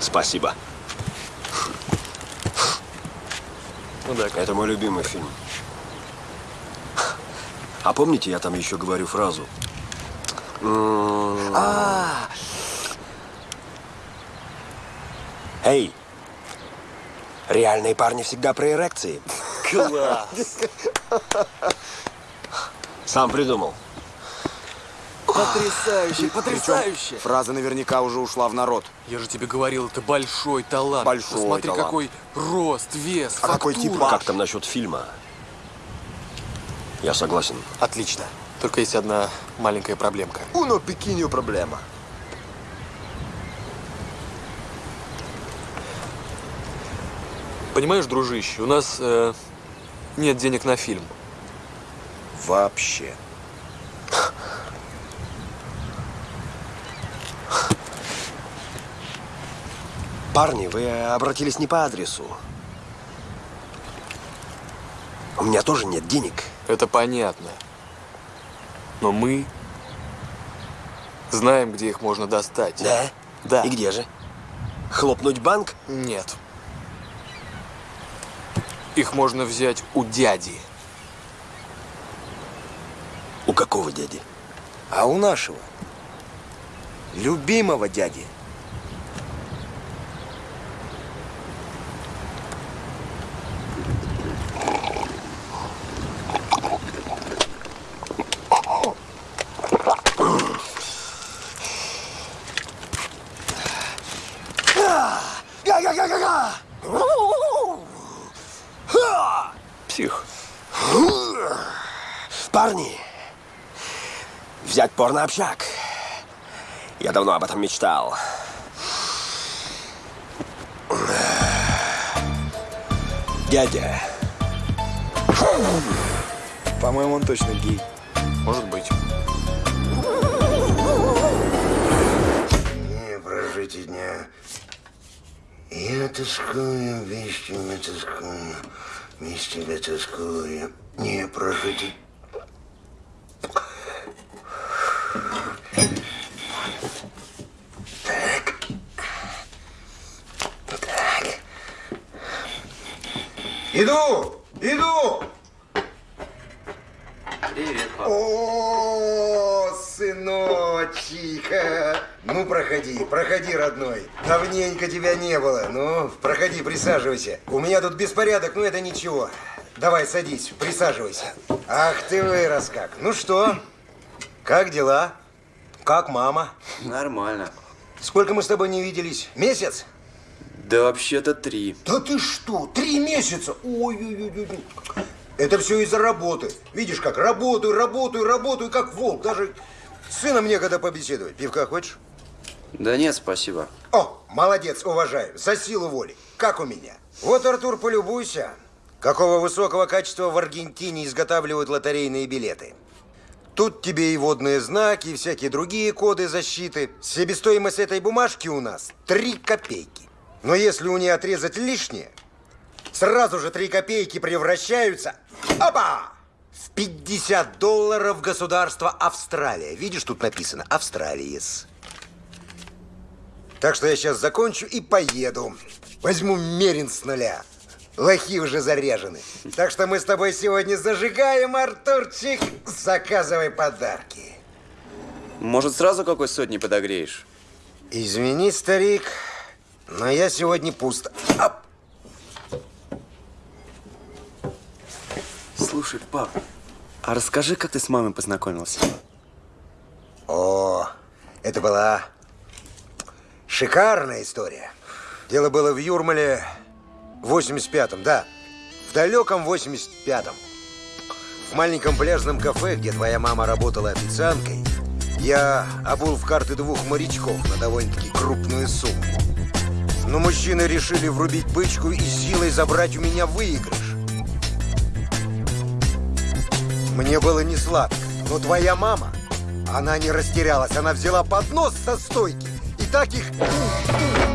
Спасибо. Ну да, Это мой любимый фильм. А помните, я там еще говорю фразу? А, Эй, реальные парни всегда про эрекции. Класс. Сам придумал. Потрясающе, потрясающе. Фраза наверняка уже ушла в народ. Я же тебе говорил, это большой талант. Большой Посмотри, талант. какой рост, вес, А какой фактура. тип? Как там насчет фильма? Я согласен. Отлично. Только есть одна маленькая проблемка. Уно пекинью проблема. Понимаешь, дружище, у нас э, нет денег на фильм. Вообще. Парни, вы обратились не по адресу. У меня тоже нет денег. Это понятно. Но мы знаем, где их можно достать. Да? Да. И где же? Хлопнуть банк? Нет. Их можно взять у дяди. У какого дяди? А у нашего. Любимого дяди. Взять порно-общак. Я давно об этом мечтал. Дядя. По-моему, он точно гей. Может быть. Не прожить и дня. Я тоскую, без тебя тоскую, без тебя тоскую. Не прожить и... Так. Так. Иду! Иду! Привет, папа. О, сыночек! а. Ну, проходи, проходи, родной. Давненько тебя не было. Ну, проходи, присаживайся. У меня тут беспорядок, но это ничего. Давай, садись, присаживайся. Ах ты вырос как. Ну что, как дела? Как мама? Нормально. Сколько мы с тобой не виделись? Месяц? Да вообще-то три. Да ты что, три месяца? Ой-ой-ой. Это все из-за работы. Видишь как, работаю, работаю, работаю, как волк. Даже сыном некогда побеседовать. Пивка хочешь? Да нет, спасибо. О, молодец, уважаю. За силу воли. Как у меня. Вот, Артур, полюбуйся. Какого высокого качества в Аргентине изготавливают лотерейные билеты. Тут тебе и водные знаки, и всякие другие коды защиты. Себестоимость этой бумажки у нас 3 копейки. Но если у нее отрезать лишнее, сразу же 3 копейки превращаются... Опа! В 50 долларов государства Австралия. Видишь, тут написано «Австралиес». Так что я сейчас закончу и поеду. Возьму мерин с нуля. Лохи уже заряжены. Так что мы с тобой сегодня зажигаем, Артурчик. Заказывай подарки. Может, сразу какой сотни подогреешь? Извини, старик, но я сегодня пусто. Ап! Слушай, пап, а расскажи, как ты с мамой познакомился? О, это была шикарная история. Дело было в Юрмале в 85-м, да. В далеком 85-м. В маленьком пляжном кафе, где твоя мама работала официанткой, я обул в карты двух морячков на довольно-таки крупную сумму. Но мужчины решили врубить бычку и силой забрать у меня выигрыш. Мне было не сладко, но твоя мама, она не растерялась, она взяла поднос со стойки и так их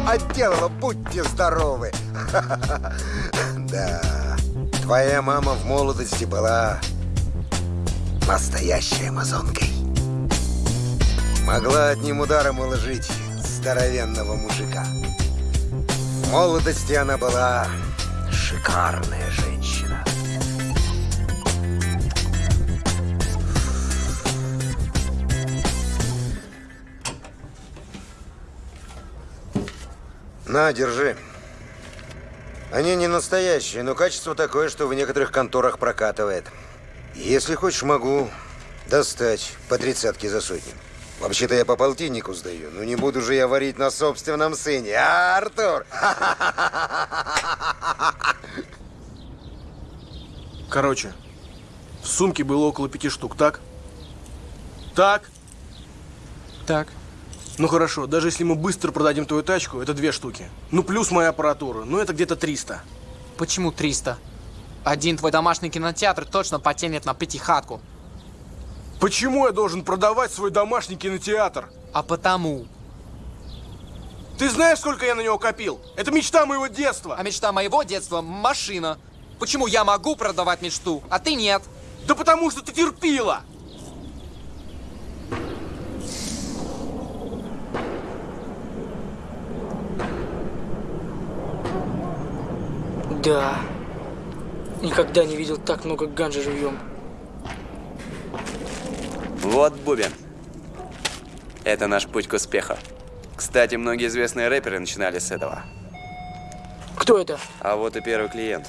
отделала, будьте здоровы. Да, твоя мама в молодости была настоящей амазонкой. Могла одним ударом уложить здоровенного мужика. В молодости она была шикарная женщина. На, держи. Они не настоящие, но качество такое, что в некоторых конторах прокатывает. Если хочешь, могу достать по тридцатке за сотню. Вообще-то я по полтиннику сдаю, но не буду же я варить на собственном сыне, а, Артур? Короче, в сумке было около пяти штук, так? Так? Так. Ну хорошо, даже если мы быстро продадим твою тачку, это две штуки. Ну плюс моя аппаратура, ну это где-то 300. Почему 300? Один твой домашний кинотеатр точно потянет на пятихатку. Почему я должен продавать свой домашний кинотеатр? А потому. Ты знаешь, сколько я на него копил? Это мечта моего детства. А мечта моего детства – машина. Почему я могу продавать мечту, а ты нет? Да потому что ты терпила. Да. Никогда не видел так много ганжи живьем. Вот бубен. Это наш путь к успеху. Кстати, многие известные рэперы начинали с этого. Кто это? А вот и первый клиент.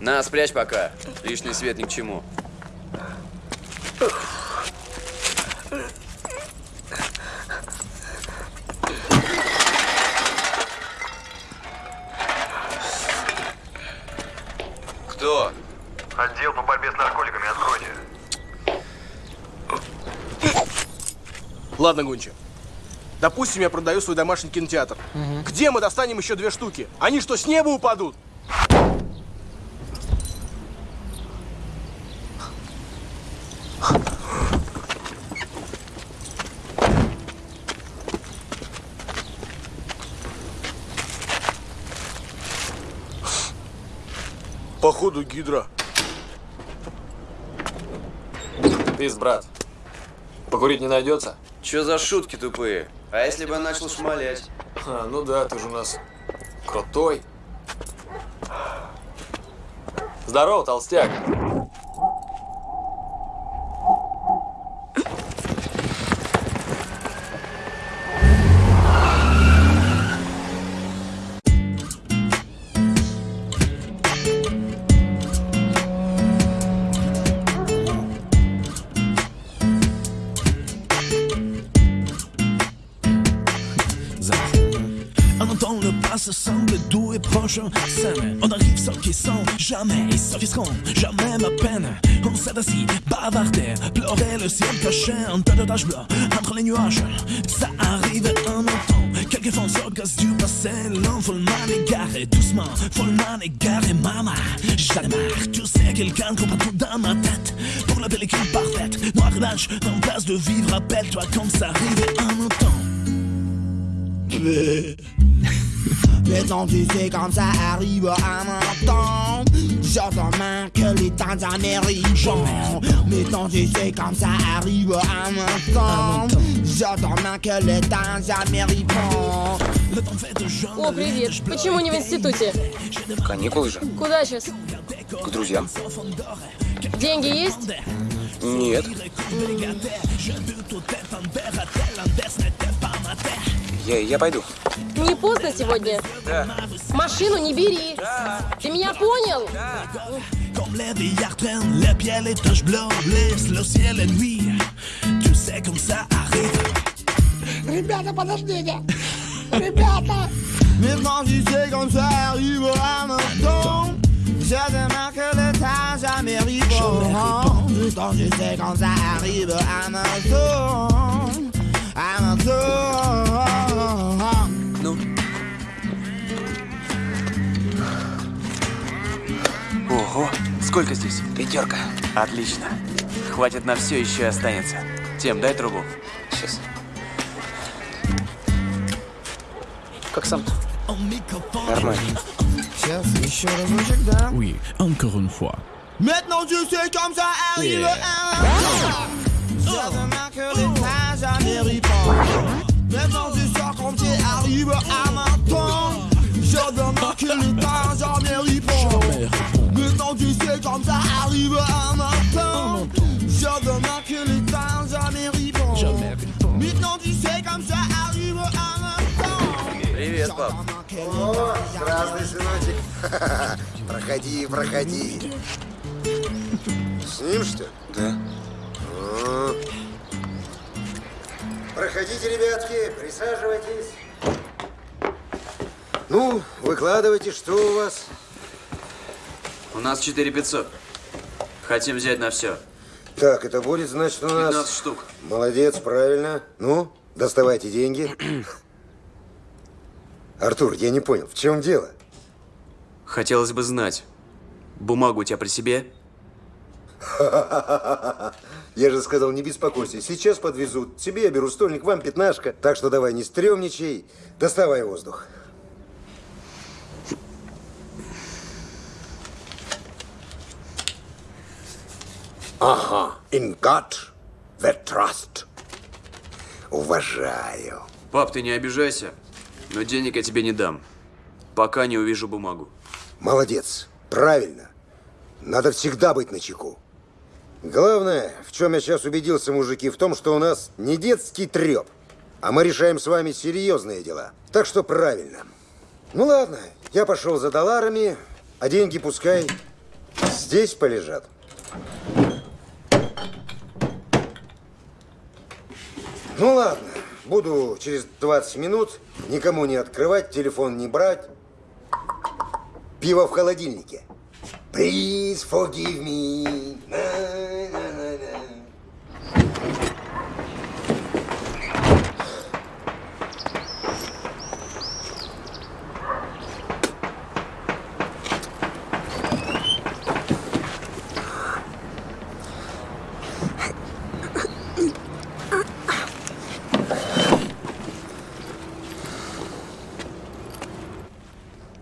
На, спрячь пока. Лишний свет ни к чему. Кто? Отдел по борьбе с наркотиками, откройте. Ладно, Гунча. Допустим, я продаю свой домашний кинотеатр. Где мы достанем еще две штуки? Они что, с неба упадут? Походу, гидра. Пиз, брат. Покурить не найдется? Че за шутки тупые? А если бы я начал шмалять? А, ну да, ты же у нас крутой. Здорово, толстяк. On arrive sans question Jamais. Ils s'offisceront, jamais ma peine. On s'est assis, bavardé Pleurer le ciel caché Un tas de taches bleues. Entre les nuages Ça arrive un entend Quelques fonceurs gaz du passé L'homme follement égaré Doucement, follement égaré Maman, j'en ai marre Tu sais quelqu'un comprend tout dans ma tête. Pour la pellicule parfaite Noir blanche, en place de vivre Rappelle-toi quand ça arrivait un automne Maintenant tu sais comme ça arrive à temps J'entends main que les temps américains Maintenant tu sais comme ça arrive à temps J'entends main que les temps américains О, привет. Почему не в институте? Каникулы же. Куда сейчас? К друзьям. Деньги есть? Нет. Я, я пойду. Не поздно сегодня? Да. Машину не бери. Ты меня понял? Comme les vieillards traînent les pieds, les taches bleues blessent le ciel et nuit. Tu sais comme ça arrive. Ребята, подождите! Ребята! Maintenant tu sais comme ça arrive à un temps J'admets que les temps américains Maintenant tu sais comme ça arrive à un Ну? Ого, Сколько здесь? Пятерка. Отлично. Хватит на все, еще и останется. Тем, дай трубу. Сейчас. Как сам-то? Нормально. Сейчас еще разочек, да? Oui, encore une fois. Maintenant tu sais comme ça arrive Yeah. un À Je jamais Maintenant tu sais ça arrive à Je jamais Maintenant tu sais comme ça arrive à Привет, пап. О, здравствуй, сыночек. Проходи, проходи. С ним, что ли? Да. Проходите, ребятки, присаживайтесь. Ну, выкладывайте, что у вас? У нас 4500. Хотим взять на все. Так, это будет, значит, у нас... 15 штук. Молодец, правильно. Ну, доставайте деньги. Артур, я не понял, в чем дело? Хотелось бы знать. Бумагу у тебя при себе? Я же сказал, не беспокойся. Сейчас подвезут. Тебе я беру стольник, вам пятнашка. Так что давай не стрёмничай. Доставай воздух. Ага. In God the trust. Уважаю. Пап, ты не обижайся, но денег я тебе не дам, пока не увижу бумагу. Молодец. Правильно. Надо всегда быть начеку. Главное, в чем я сейчас убедился, мужики, в том, что у нас не детский треп, а мы решаем с вами серьезные дела. Так что правильно. Ну ладно, я пошел за долларами, а деньги пускай здесь полежат. Ну ладно, буду через 20 минут, никому не открывать, телефон не брать. Пиво в холодильнике. Please forgive me. На-на-на-на.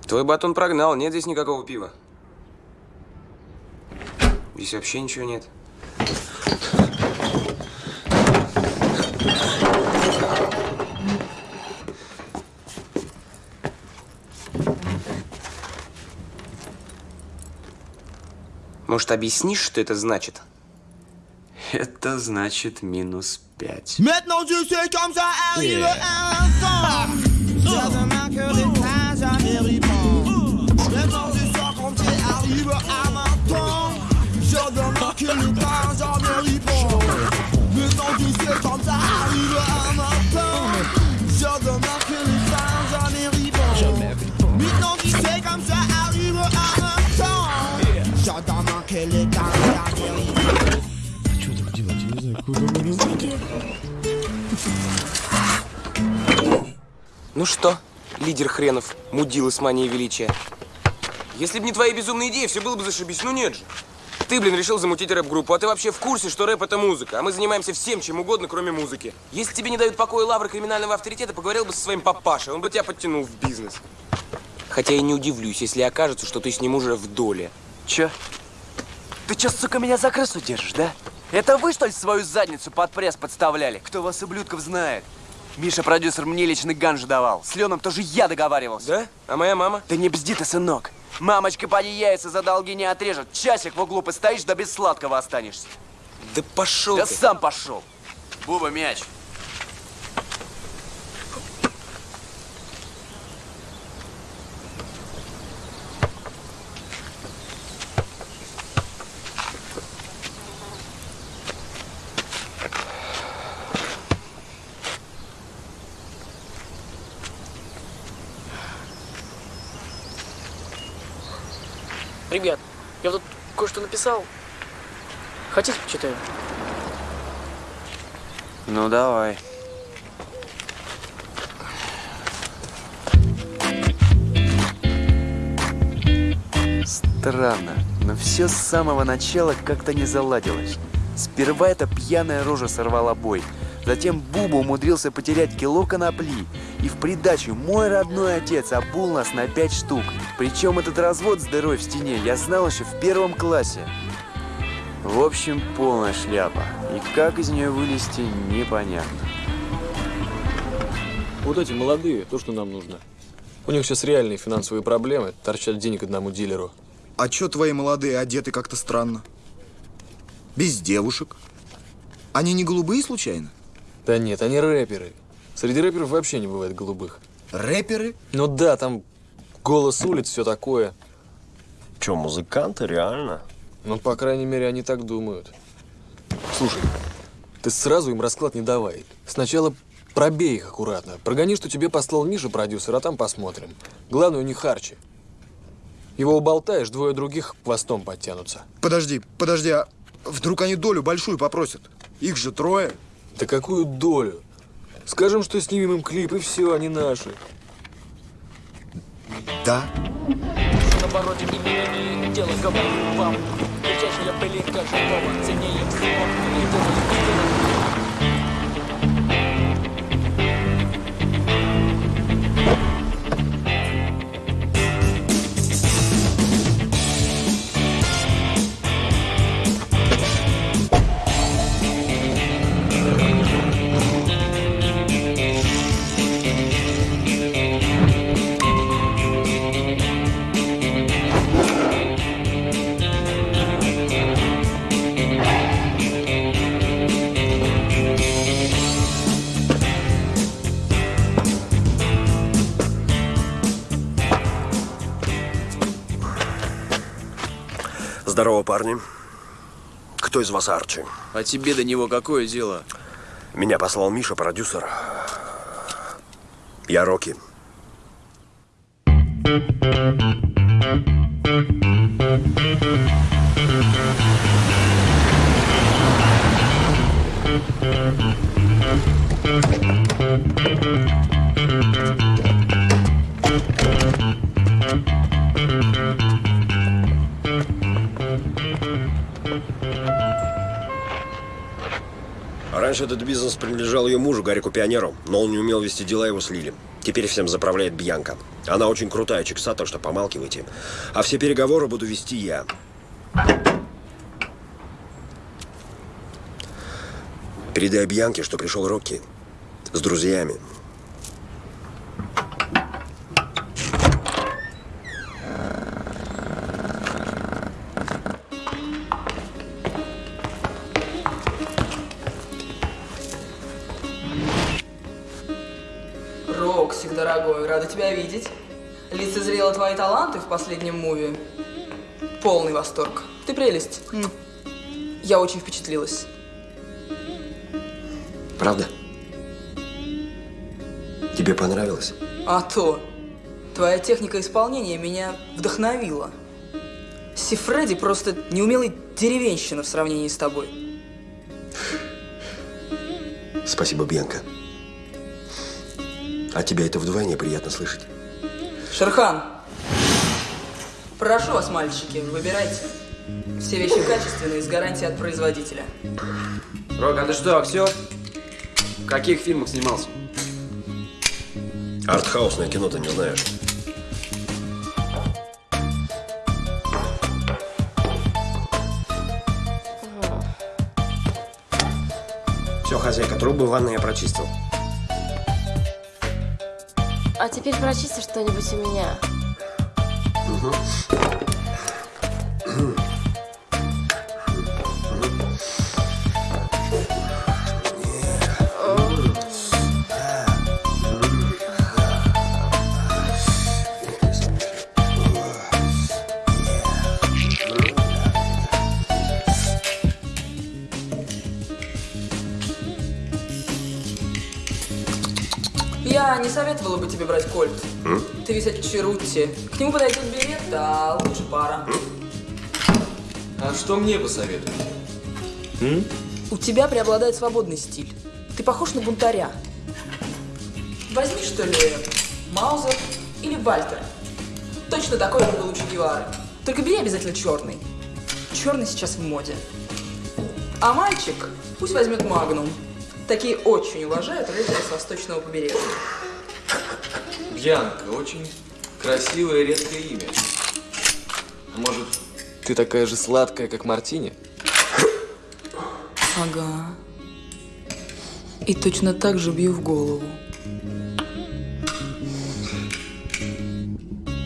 Твой батон прогнал, нет здесь никакого пива. Здесь вообще ничего нет. Может, объяснишь, что это значит? Это значит минус пять. Maintenant Ну что, лидер хренов, мудила с манией величия. Если бы не твои безумные идеи, все было бы зашибись. Ну нет же. Ты, блин, решил замутить рэп-группу, а ты вообще в курсе, что рэп — это музыка, а мы занимаемся всем, чем угодно, кроме музыки. Если тебе не дают покоя лавры криминального авторитета, поговорил бы со своим папашей, он бы тебя подтянул в бизнес. Хотя я не удивлюсь, если окажется, что ты с ним уже в доле. Чё? Ты чё, сука, меня за крысу держишь, да? Это вы, что ли, свою задницу под пресс подставляли? Кто вас, ублюдков, знает? Миша, продюсер, мне личный ганж давал. С Леном тоже я договаривался. Да? А моя мама? Да не бзди ты, сынок. Мамочка, поди яйца за долги не отрежет. Часик в углу постоишь, да без сладкого останешься. Да пошел Да ты. сам пошел. Буба, мяч. Ребят, я тут кое-что написал. Хотите, почитаю? Ну, давай. Странно. Но все с самого начала как-то не заладилось. Сперва эта пьяная рожа сорвала бой. Затем Буба умудрился потерять кило конопли. И в придачу мой родной отец обул нас на пять штук. Причем этот развод с дырой в стене я знал еще в первом классе. В общем, полная шляпа. И как из нее вылезти, непонятно. Вот эти молодые, то, что нам нужно. У них сейчас реальные финансовые проблемы, торчат денег одному дилеру. А чё твои молодые одеты как-то странно? Без девушек? Они не голубые случайно? Да нет, они рэперы. Среди рэперов вообще не бывает голубых. Рэперы? Ну да, там голос улиц, все такое. Че, музыканты, реально? Ну, по крайней мере, они так думают. Слушай, ты сразу им расклад не давай. Сначала пробей их аккуратно. Прогони, что тебе послал Миша, продюсер, а там посмотрим. Главное, у них харчи. Его уболтаешь, двое других хвостом подтянутся. Подожди, подожди, а вдруг они долю большую попросят? Их же трое. Да какую долю? Скажем, что снимем им клип, и все, они наши. Да? На обороте имени дело говорю вам Кричащая пылинка живого ценнее всего И думаю, Здорово, парни. Кто из вас Арчи? А тебе до него какое дело? Меня послал Миша, продюсер. Я Рокки. Раньше этот бизнес принадлежал ее мужу, Гарику Пионеру, но он не умел вести дела, его слили. Теперь всем заправляет Бьянка. Она очень крутая чикса, так что помалкивайте. А все переговоры буду вести я. Передай Бьянке, что пришел Рокки с друзьями. Лицезрела твои таланты в последнем муви. Полный восторг. Ты прелесть. Я очень впечатлилась. Правда? Тебе понравилось? А то. Твоя техника исполнения меня вдохновила. Сифреди просто неумелый деревенщина в сравнении с тобой. Спасибо, Бьянка. А тебя это вдвойне приятно слышать. Шерхан, прошу вас, мальчики, выбирайте. Все вещи качественные, с гарантией от производителя. Рок, а ты что, актер? В каких фильмах снимался? Артхаусное кино ты не знаешь. Все, хозяйка, трубы в ванной я прочистил. А теперь прочисти что-нибудь у меня. Я тебе брать кольт. Ты весь от. К нему подойдет берет, а лучше пара. А что мне посоветуешь? У тебя преобладает свободный стиль. Ты похож на бунтаря. Возьми, что ли, Маузер или Вальтер. Точно такой же был у Че Гевары. Только бери обязательно черный. черный сейчас в моде. А мальчик пусть возьмет магнум. Такие очень уважают рыцаря с восточного побережья. Бьянка, очень красивое и редкое имя. А Может, ты такая же сладкая, как Мартини? Ага. И точно так же бью в голову.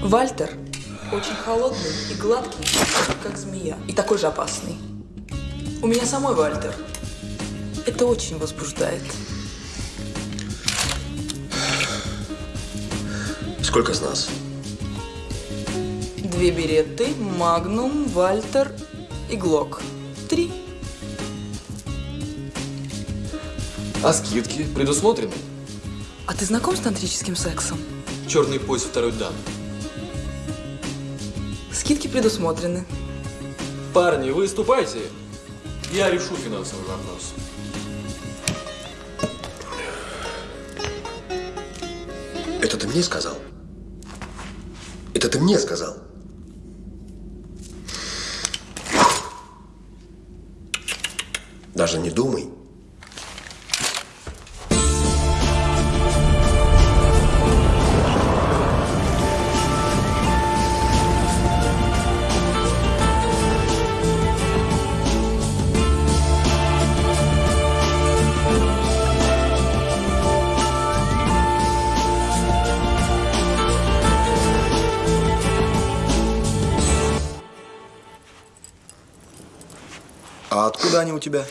Вальтер очень холодный и гладкий, как змея, и такой же опасный. У меня самой Вальтер. Это очень возбуждает. Сколько с нас? Две береты, Магнум, Вальтер и Глок. Три. А скидки предусмотрены? А ты знаком с тантрическим сексом? Черный пояс второй дан. Скидки предусмотрены. Парни, выступайте. Я решу финансовый вопрос. Это ты мне сказал? Это ты мне сказал? Даже не думай. А откуда они у тебя?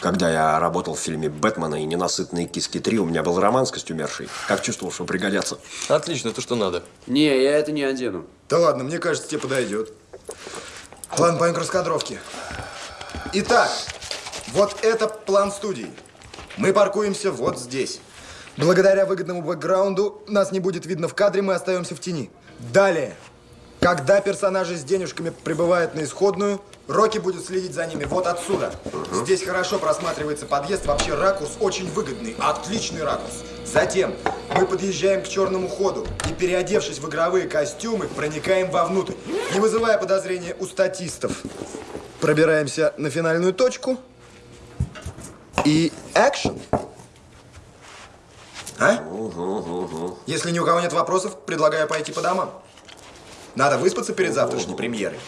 Когда я работал в фильме «Бэтмена» и «Ненасытные киски 3», у меня был роман с костюмершей. Как чувствовал, что пригодятся. Отлично, то, что надо. Не, я это не одену. Да ладно, мне кажется, тебе подойдет. Ладно, пойдем к раскадровке. Итак, вот это план студии. Мы паркуемся вот здесь. Благодаря выгодному бэкграунду нас не будет видно в кадре, мы остаемся в тени. Далее. Когда персонажи с денежками прибывают на исходную, Рокки будет следить за ними вот отсюда. Здесь хорошо просматривается подъезд, вообще ракурс очень выгодный, отличный ракурс. Затем мы подъезжаем к черному ходу и, переодевшись в игровые костюмы, проникаем вовнутрь, не вызывая подозрения у статистов. Пробираемся на финальную точку и экшен. А? Если ни у кого нет вопросов, предлагаю пойти по домам. Надо выспаться перед завтрашней премьерой.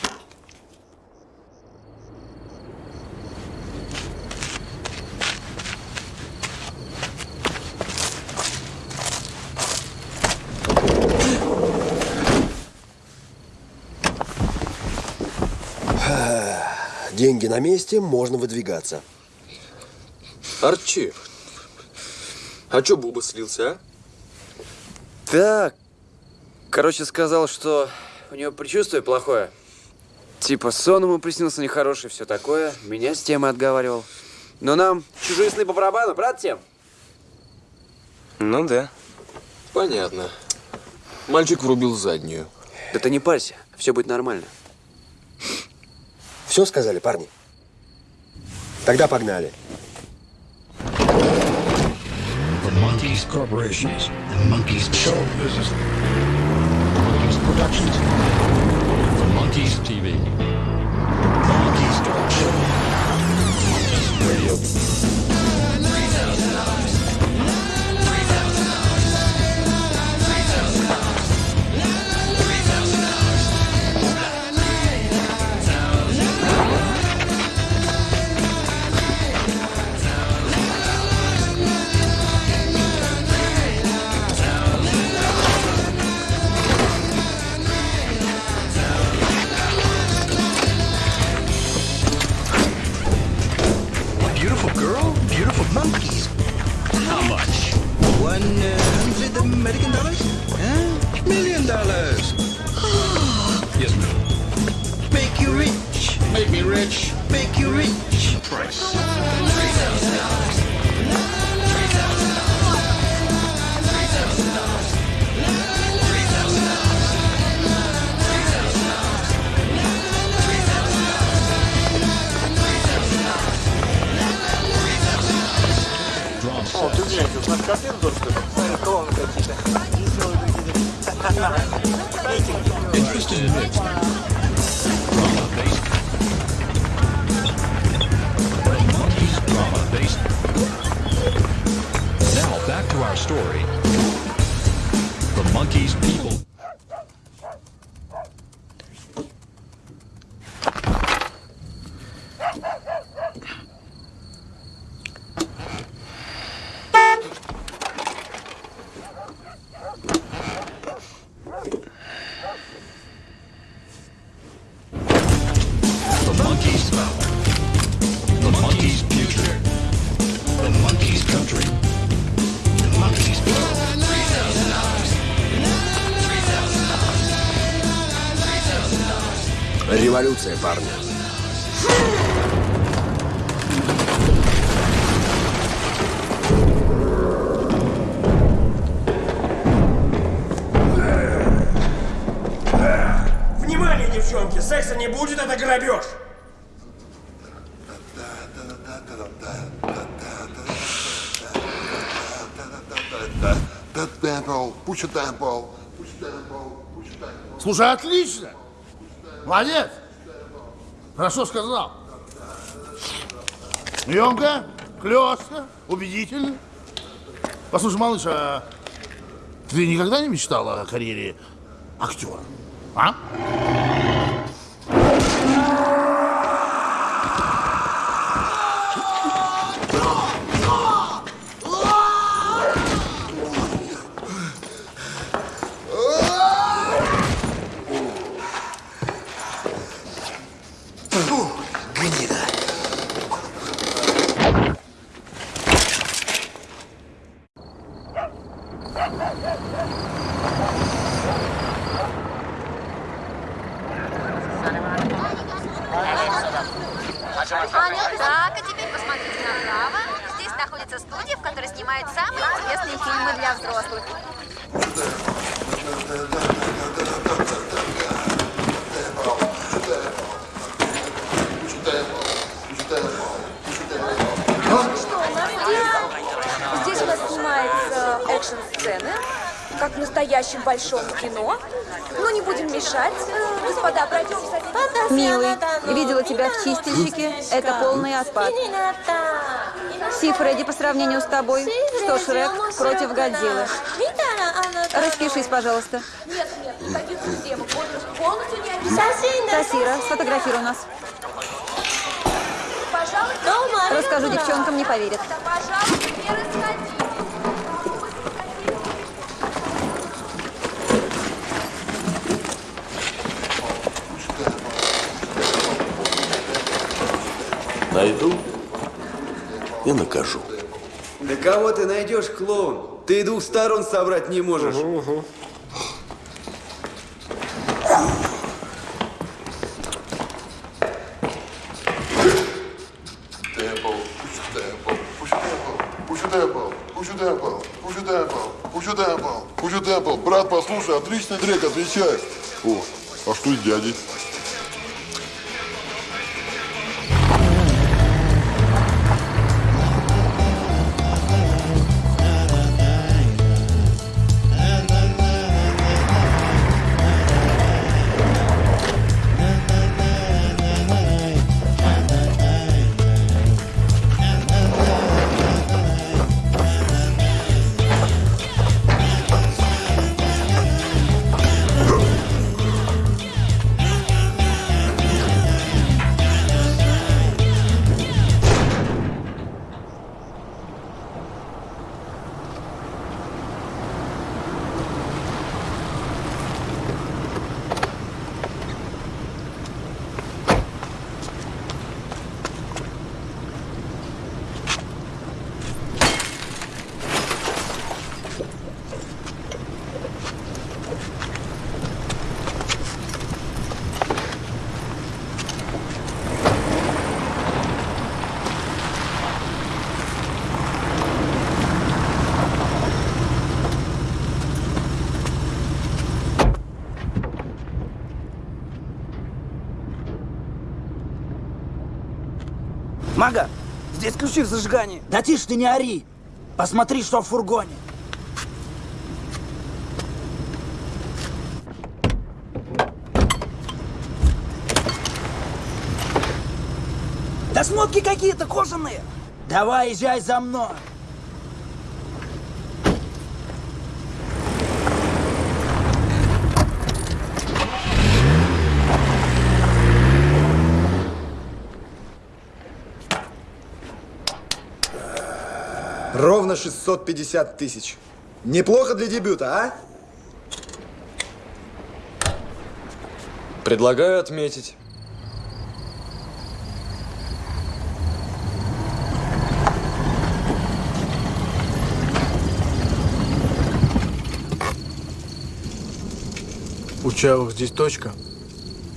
Деньги на месте, можно выдвигаться. Арчи, а чё Буба слился, а? Так, короче, сказал, что у него предчувствие плохое. Типа сон ему приснился нехороший, все такое. Меня с темы отговаривал. Но нам чужие сны по барабану, брат, тем? Ну да. Понятно. Мальчик врубил заднюю. Да ты не парься, все будет нормально. Все сказали, парни? Тогда погнали. Monkeys Talk Show, Monkeys Radio. One hundred American dollars? Huh? Million dollars. Yes, ma'am. Make you rich. Make me rich. Make you rich. Price. сейчас еду тоже, что ли? Смотри, какие-то. Interesting Drama based. Now back to our story. The monkeys people. Парни. Внимание, девчонки! Секса не будет, это грабеж! Слушай, отлично! Молодец! Хорошо сказал. Емко, клёстко, убедительно. Послушай, малыш, а ты никогда не мечтала о карьере актера? А? Гнида. Так, а теперь посмотрите направо. Здесь находится студия, в которой снимают самые интересные фильмы для взрослых. Здесь у нас снимаются экшн-сцены, как в настоящем большом кино. Но не будем мешать. Э, Господа, пройдемся. Милый, видела тебя в чистильщике. Это полный аспад. Си Фредди по сравнению с тобой. Что Шрек против Годзиллы. Распишись, пожалуйста. Нет, нет. Полностью не обязательно. Тасира, сфотографируй нас. Пожалуйста, Расскажу девчонкам, не поверят. пожалуйста, не расходи. Найду и накажу. Да кого ты найдешь, клоун? Ты и двух сторон собрать не можешь. A tempo. Брат, послушай, отличный трек, отвечай. О, а что с дядей? Здесь ключи в зажигании. Да тише ты не ори. Посмотри, что в фургоне. Да смотки какие-то кожаные. Давай, езжай за мной. Ровно 650 тысяч. Неплохо для дебюта, а? Предлагаю отметить. У Чавых здесь точка.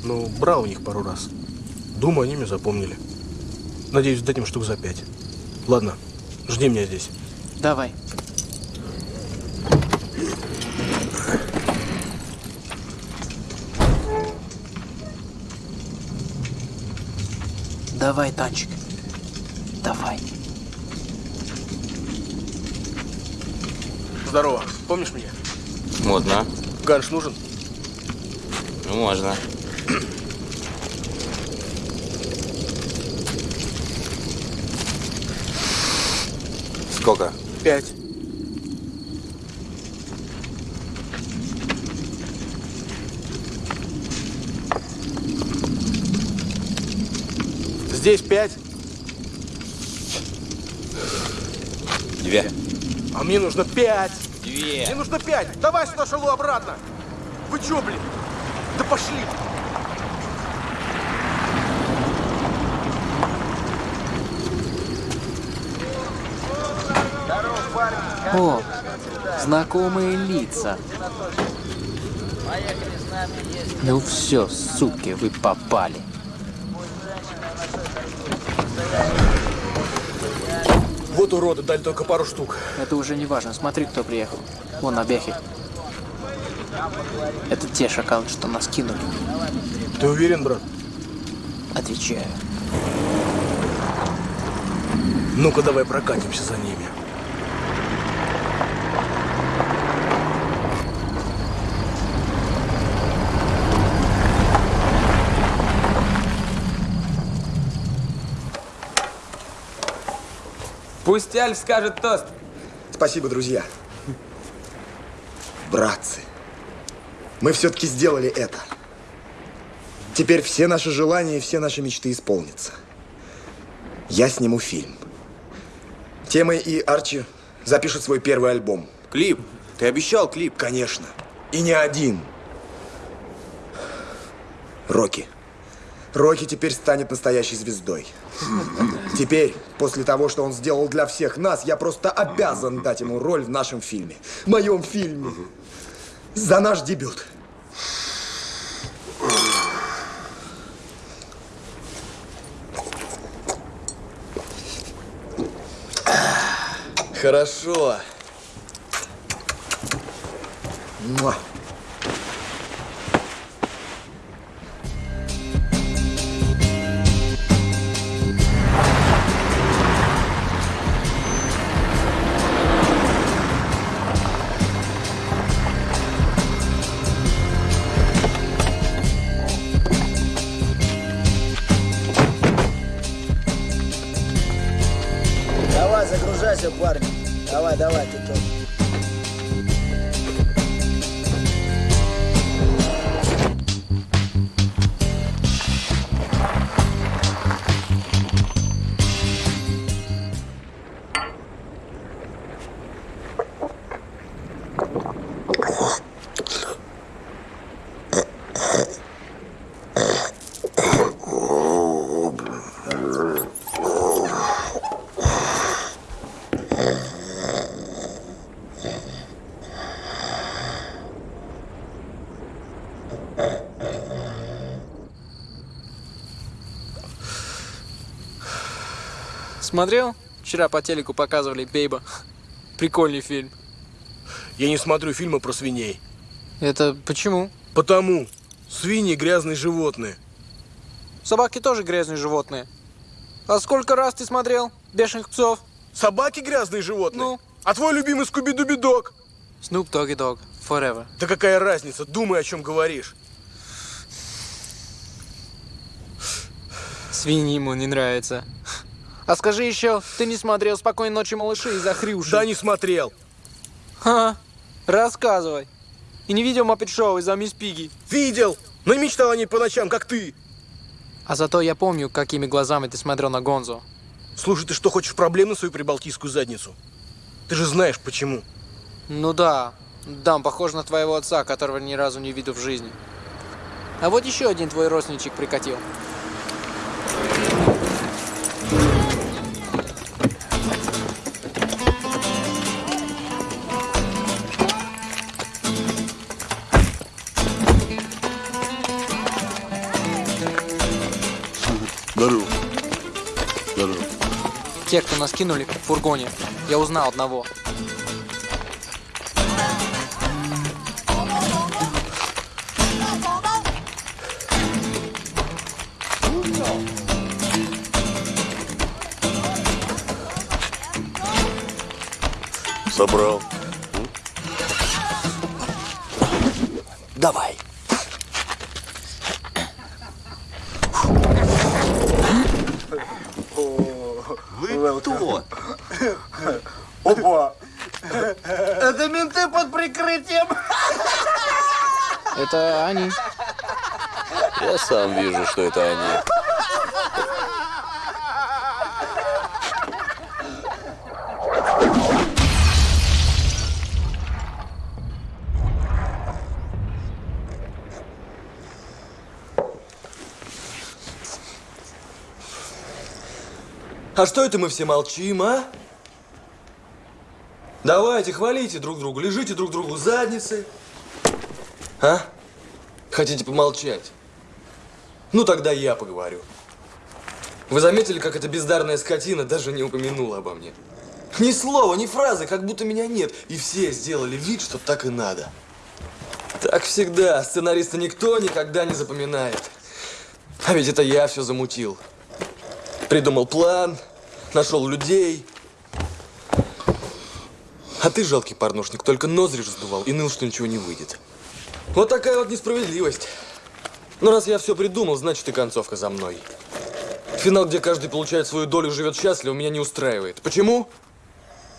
Ну, брал у них пару раз. Думаю, они меня запомнили. Надеюсь, дадим штук за пять. Ладно, жди меня здесь. Давай. Давай, танчик. Давай. Здорово. Помнишь меня? Модно. Ганш нужен? Ну, можно. Сколько? Пять. Здесь пять. Две. А мне нужно пять. Две. Мне нужно пять. Давай сюда шалу обратно. Вы чё, блин? Да пошли. О, знакомые лица. Ну все, суки, вы попали. Вот уроды, дали только пару штук. Это уже не важно. Смотри, кто приехал. Вон обяхи. Это те шакалы, что нас кинули. Ты уверен, брат? Отвечаю. Ну-ка, давай прокатимся за ними. Пусть Альф скажет тост. Спасибо, друзья. Братцы, мы все-таки сделали это. Теперь все наши желания и все наши мечты исполнятся. Я сниму фильм. Темы и Арчи запишут свой первый альбом. Клип? Ты обещал клип? Конечно. И не один. Рокки. Рокки теперь станет настоящей звездой. Теперь, после того, что он сделал для всех нас, я просто обязан дать ему роль в нашем фильме. В моем фильме. За наш дебют. Хорошо. Муа. Смотрел? Вчера по телеку показывали Бейба. Прикольный фильм. Я не смотрю фильмы про свиней. Это почему? Потому. Свиньи грязные животные. Собаки тоже грязные животные. А сколько раз ты смотрел бешеных псов? Собаки грязные животные? Ну? А твой любимый Скуби-Дуби-Дог? Snoop Doggy Dog. Forever. Да какая разница? Думай, о чем говоришь. Свиньи ему не нравятся. А скажи еще, ты не смотрел «Спокойной ночи, малыши» из-за Хрюши? Да не смотрел. Ха, рассказывай. И не видел Маппет Шоу из-за мисс Пиги? Видел, но не мечтал о ней по ночам, как ты. А зато я помню, какими глазами ты смотрел на Гонзо. Слушай, ты что, хочешь проблем на свою прибалтийскую задницу? Ты же знаешь, почему. Ну да, да, он похож на твоего отца, которого ни разу не видел в жизни. А вот еще один твой родственничек прикатил. Те, кто нас кинули в фургоне, я узнал одного. Собрал. Давай. Вы кто? Опа! Это менты под прикрытием. Это они. Я сам вижу, что это они. А что это мы все молчим, а? Давайте, хвалите друг другу, лежите друг другу задницы. А? Хотите помолчать? Ну, тогда я поговорю. Вы заметили, как эта бездарная скотина даже не упомянула обо мне? Ни слова, ни фразы, как будто меня нет. И все сделали вид, что так и надо. Так всегда. Сценариста никто никогда не запоминает. А ведь это я все замутил. Придумал план, нашел людей. А ты, жалкий порнушник, только ноздри раздувал и ныл, что ничего не выйдет. Вот такая вот несправедливость. Но раз я все придумал, значит и концовка за мной. Финал, где каждый получает свою долю, живет счастливо, меня не устраивает. Почему?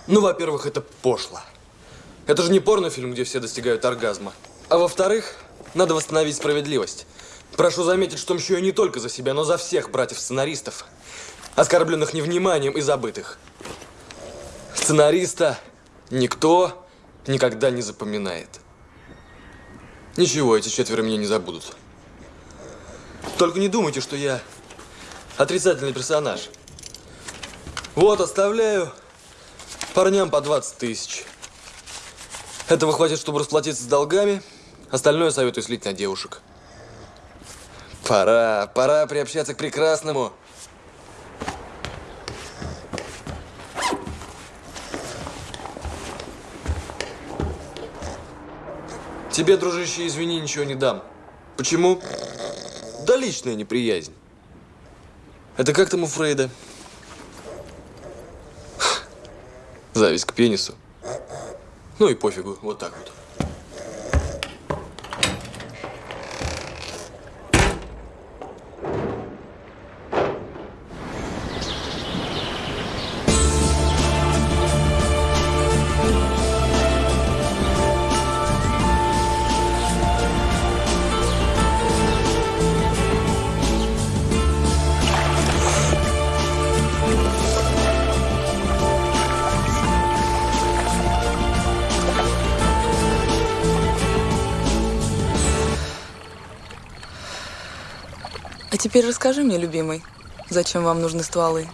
Ну, во-первых, это пошло. Это же не порнофильм, где все достигают оргазма. А во-вторых, надо восстановить справедливость. Прошу заметить, что мщу я не только за себя, но за всех братьев-сценаристов, оскорбленных невниманием и забытых. Сценариста никто никогда не запоминает. Ничего, эти четверо меня не забудут. Только не думайте, что я отрицательный персонаж. Вот, оставляю парням по 20 тысяч. Этого хватит, чтобы расплатиться с долгами. Остальное советую слить на девушек. Пора, пора приобщаться к прекрасному. Тебе, дружище, извини, ничего не дам. Почему? Да личная неприязнь. Это как там у Фрейда? Зависть к пенису. Ну и пофигу, вот так вот. Теперь расскажи мне, любимый, зачем вам нужны стволы?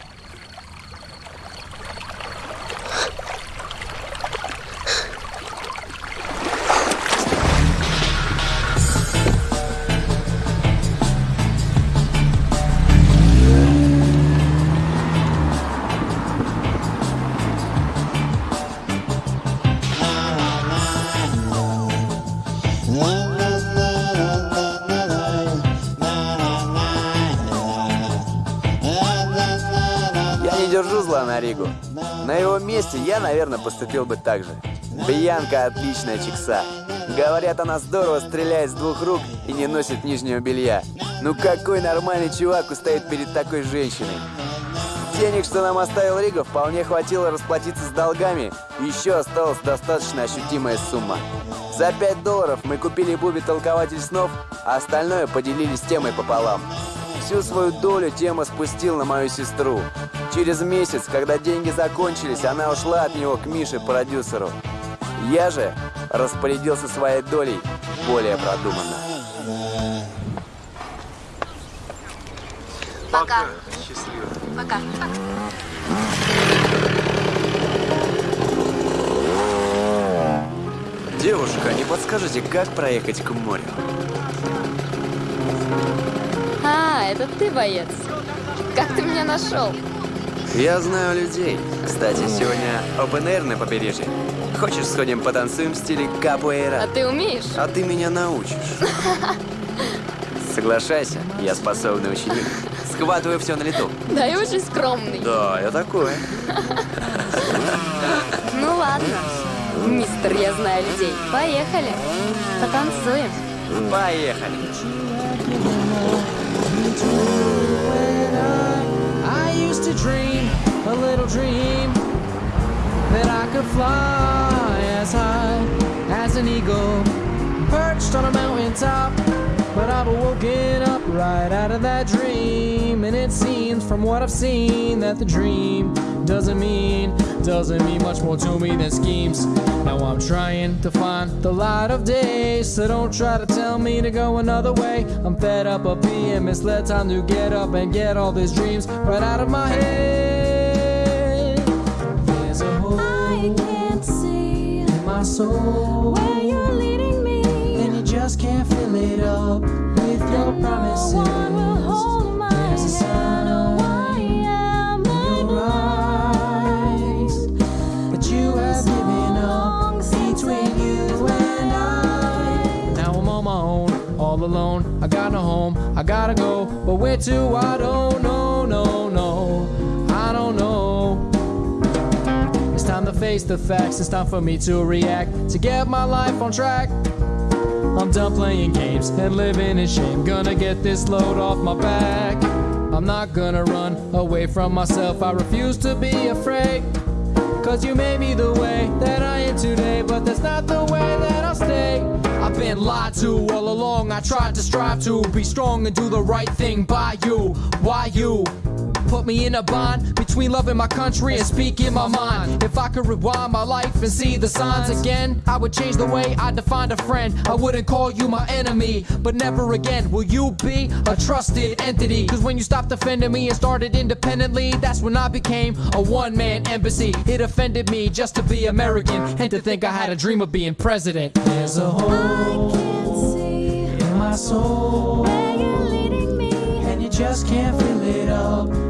Наверное, поступил бы так же. Бьянка отличная чикса. Говорят, она здорово стреляет с двух рук и не носит нижнего белья. Ну какой нормальный чувак устоит перед такой женщиной? Денег, что нам оставил Рига, вполне хватило расплатиться с долгами. Еще осталась достаточно ощутимая сумма. За 5 долларов мы купили Буби толкователь снов, а остальное поделили с темой пополам. Всю свою долю тема спустил на мою сестру. Через месяц, когда деньги закончились, она ушла от него к Мише, продюсеру. Я же распорядился своей долей более продуманно. Пока. Счастливо. Пока. Девушка, не подскажете, как проехать к морю? Это ты, боец. Как ты меня нашел? Я знаю людей. Кстати, сегодня open air на побережье. Хочешь, сходим потанцуем в стиле капуэйра? А ты умеешь? А ты меня научишь. Соглашайся, я способный ученик. Схватываю все на лету. Да и очень скромный. Да, я такой. Ну ладно. Мистер, я знаю людей. Поехали. Потанцуем. Поехали. I used to dream a little dream that I could fly as high as an eagle, perched on a mountaintop. But I've woken up right out of that dream, and it seems from what I've seen that the dream doesn't mean doesn't mean much more to me than schemes. Now I'm trying to find the light of day, so don't try to tell me to go another way. I'm fed up of being misled. Time to get up and get all these dreams right out of my head. There's a hole I can't see in my soul where you're just can't fill it up with your promises. There's a sign in your eyes that you have given up between you and I. Now I'm on my own, all alone. I got no home, I gotta go, but where to? I don't know, no, no, I don't know. It's time to face the facts. It's time for me to react to get my life on track. I'm done playing games and living in shame. Gonna get this load off my back. I'm not gonna run away from myself. I refuse to be afraid. Cause you made me the way that I am today, but that's not the way that I'll stay. I've been lied to all along. I tried to strive to be strong and do the right thing by you. Why you? Put me in a bond between loving my country and speaking my mind. If I could rewind my life and see the signs again, I would change the way I defined a friend. I wouldn't call you my enemy, but never again will you be a trusted entity. Cause when you stopped defending me and started independently, that's when I became a one man embassy. It offended me just to be American and to think I had a dream of being president. There's a hole in my soul where you're leading me, and you just can't fill it up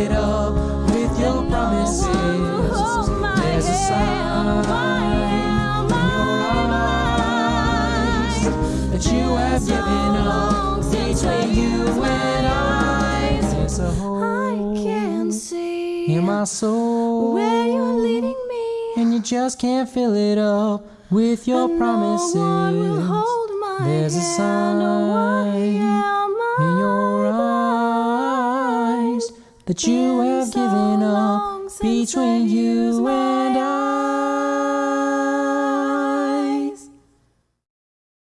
it up with your promises. There's a sign in your eyes that you have given up between you and I. There's a hole in my soul where you're leading me, and you just can't fill it up with your promises. There's a sign in your eyes that you have given up between you and I.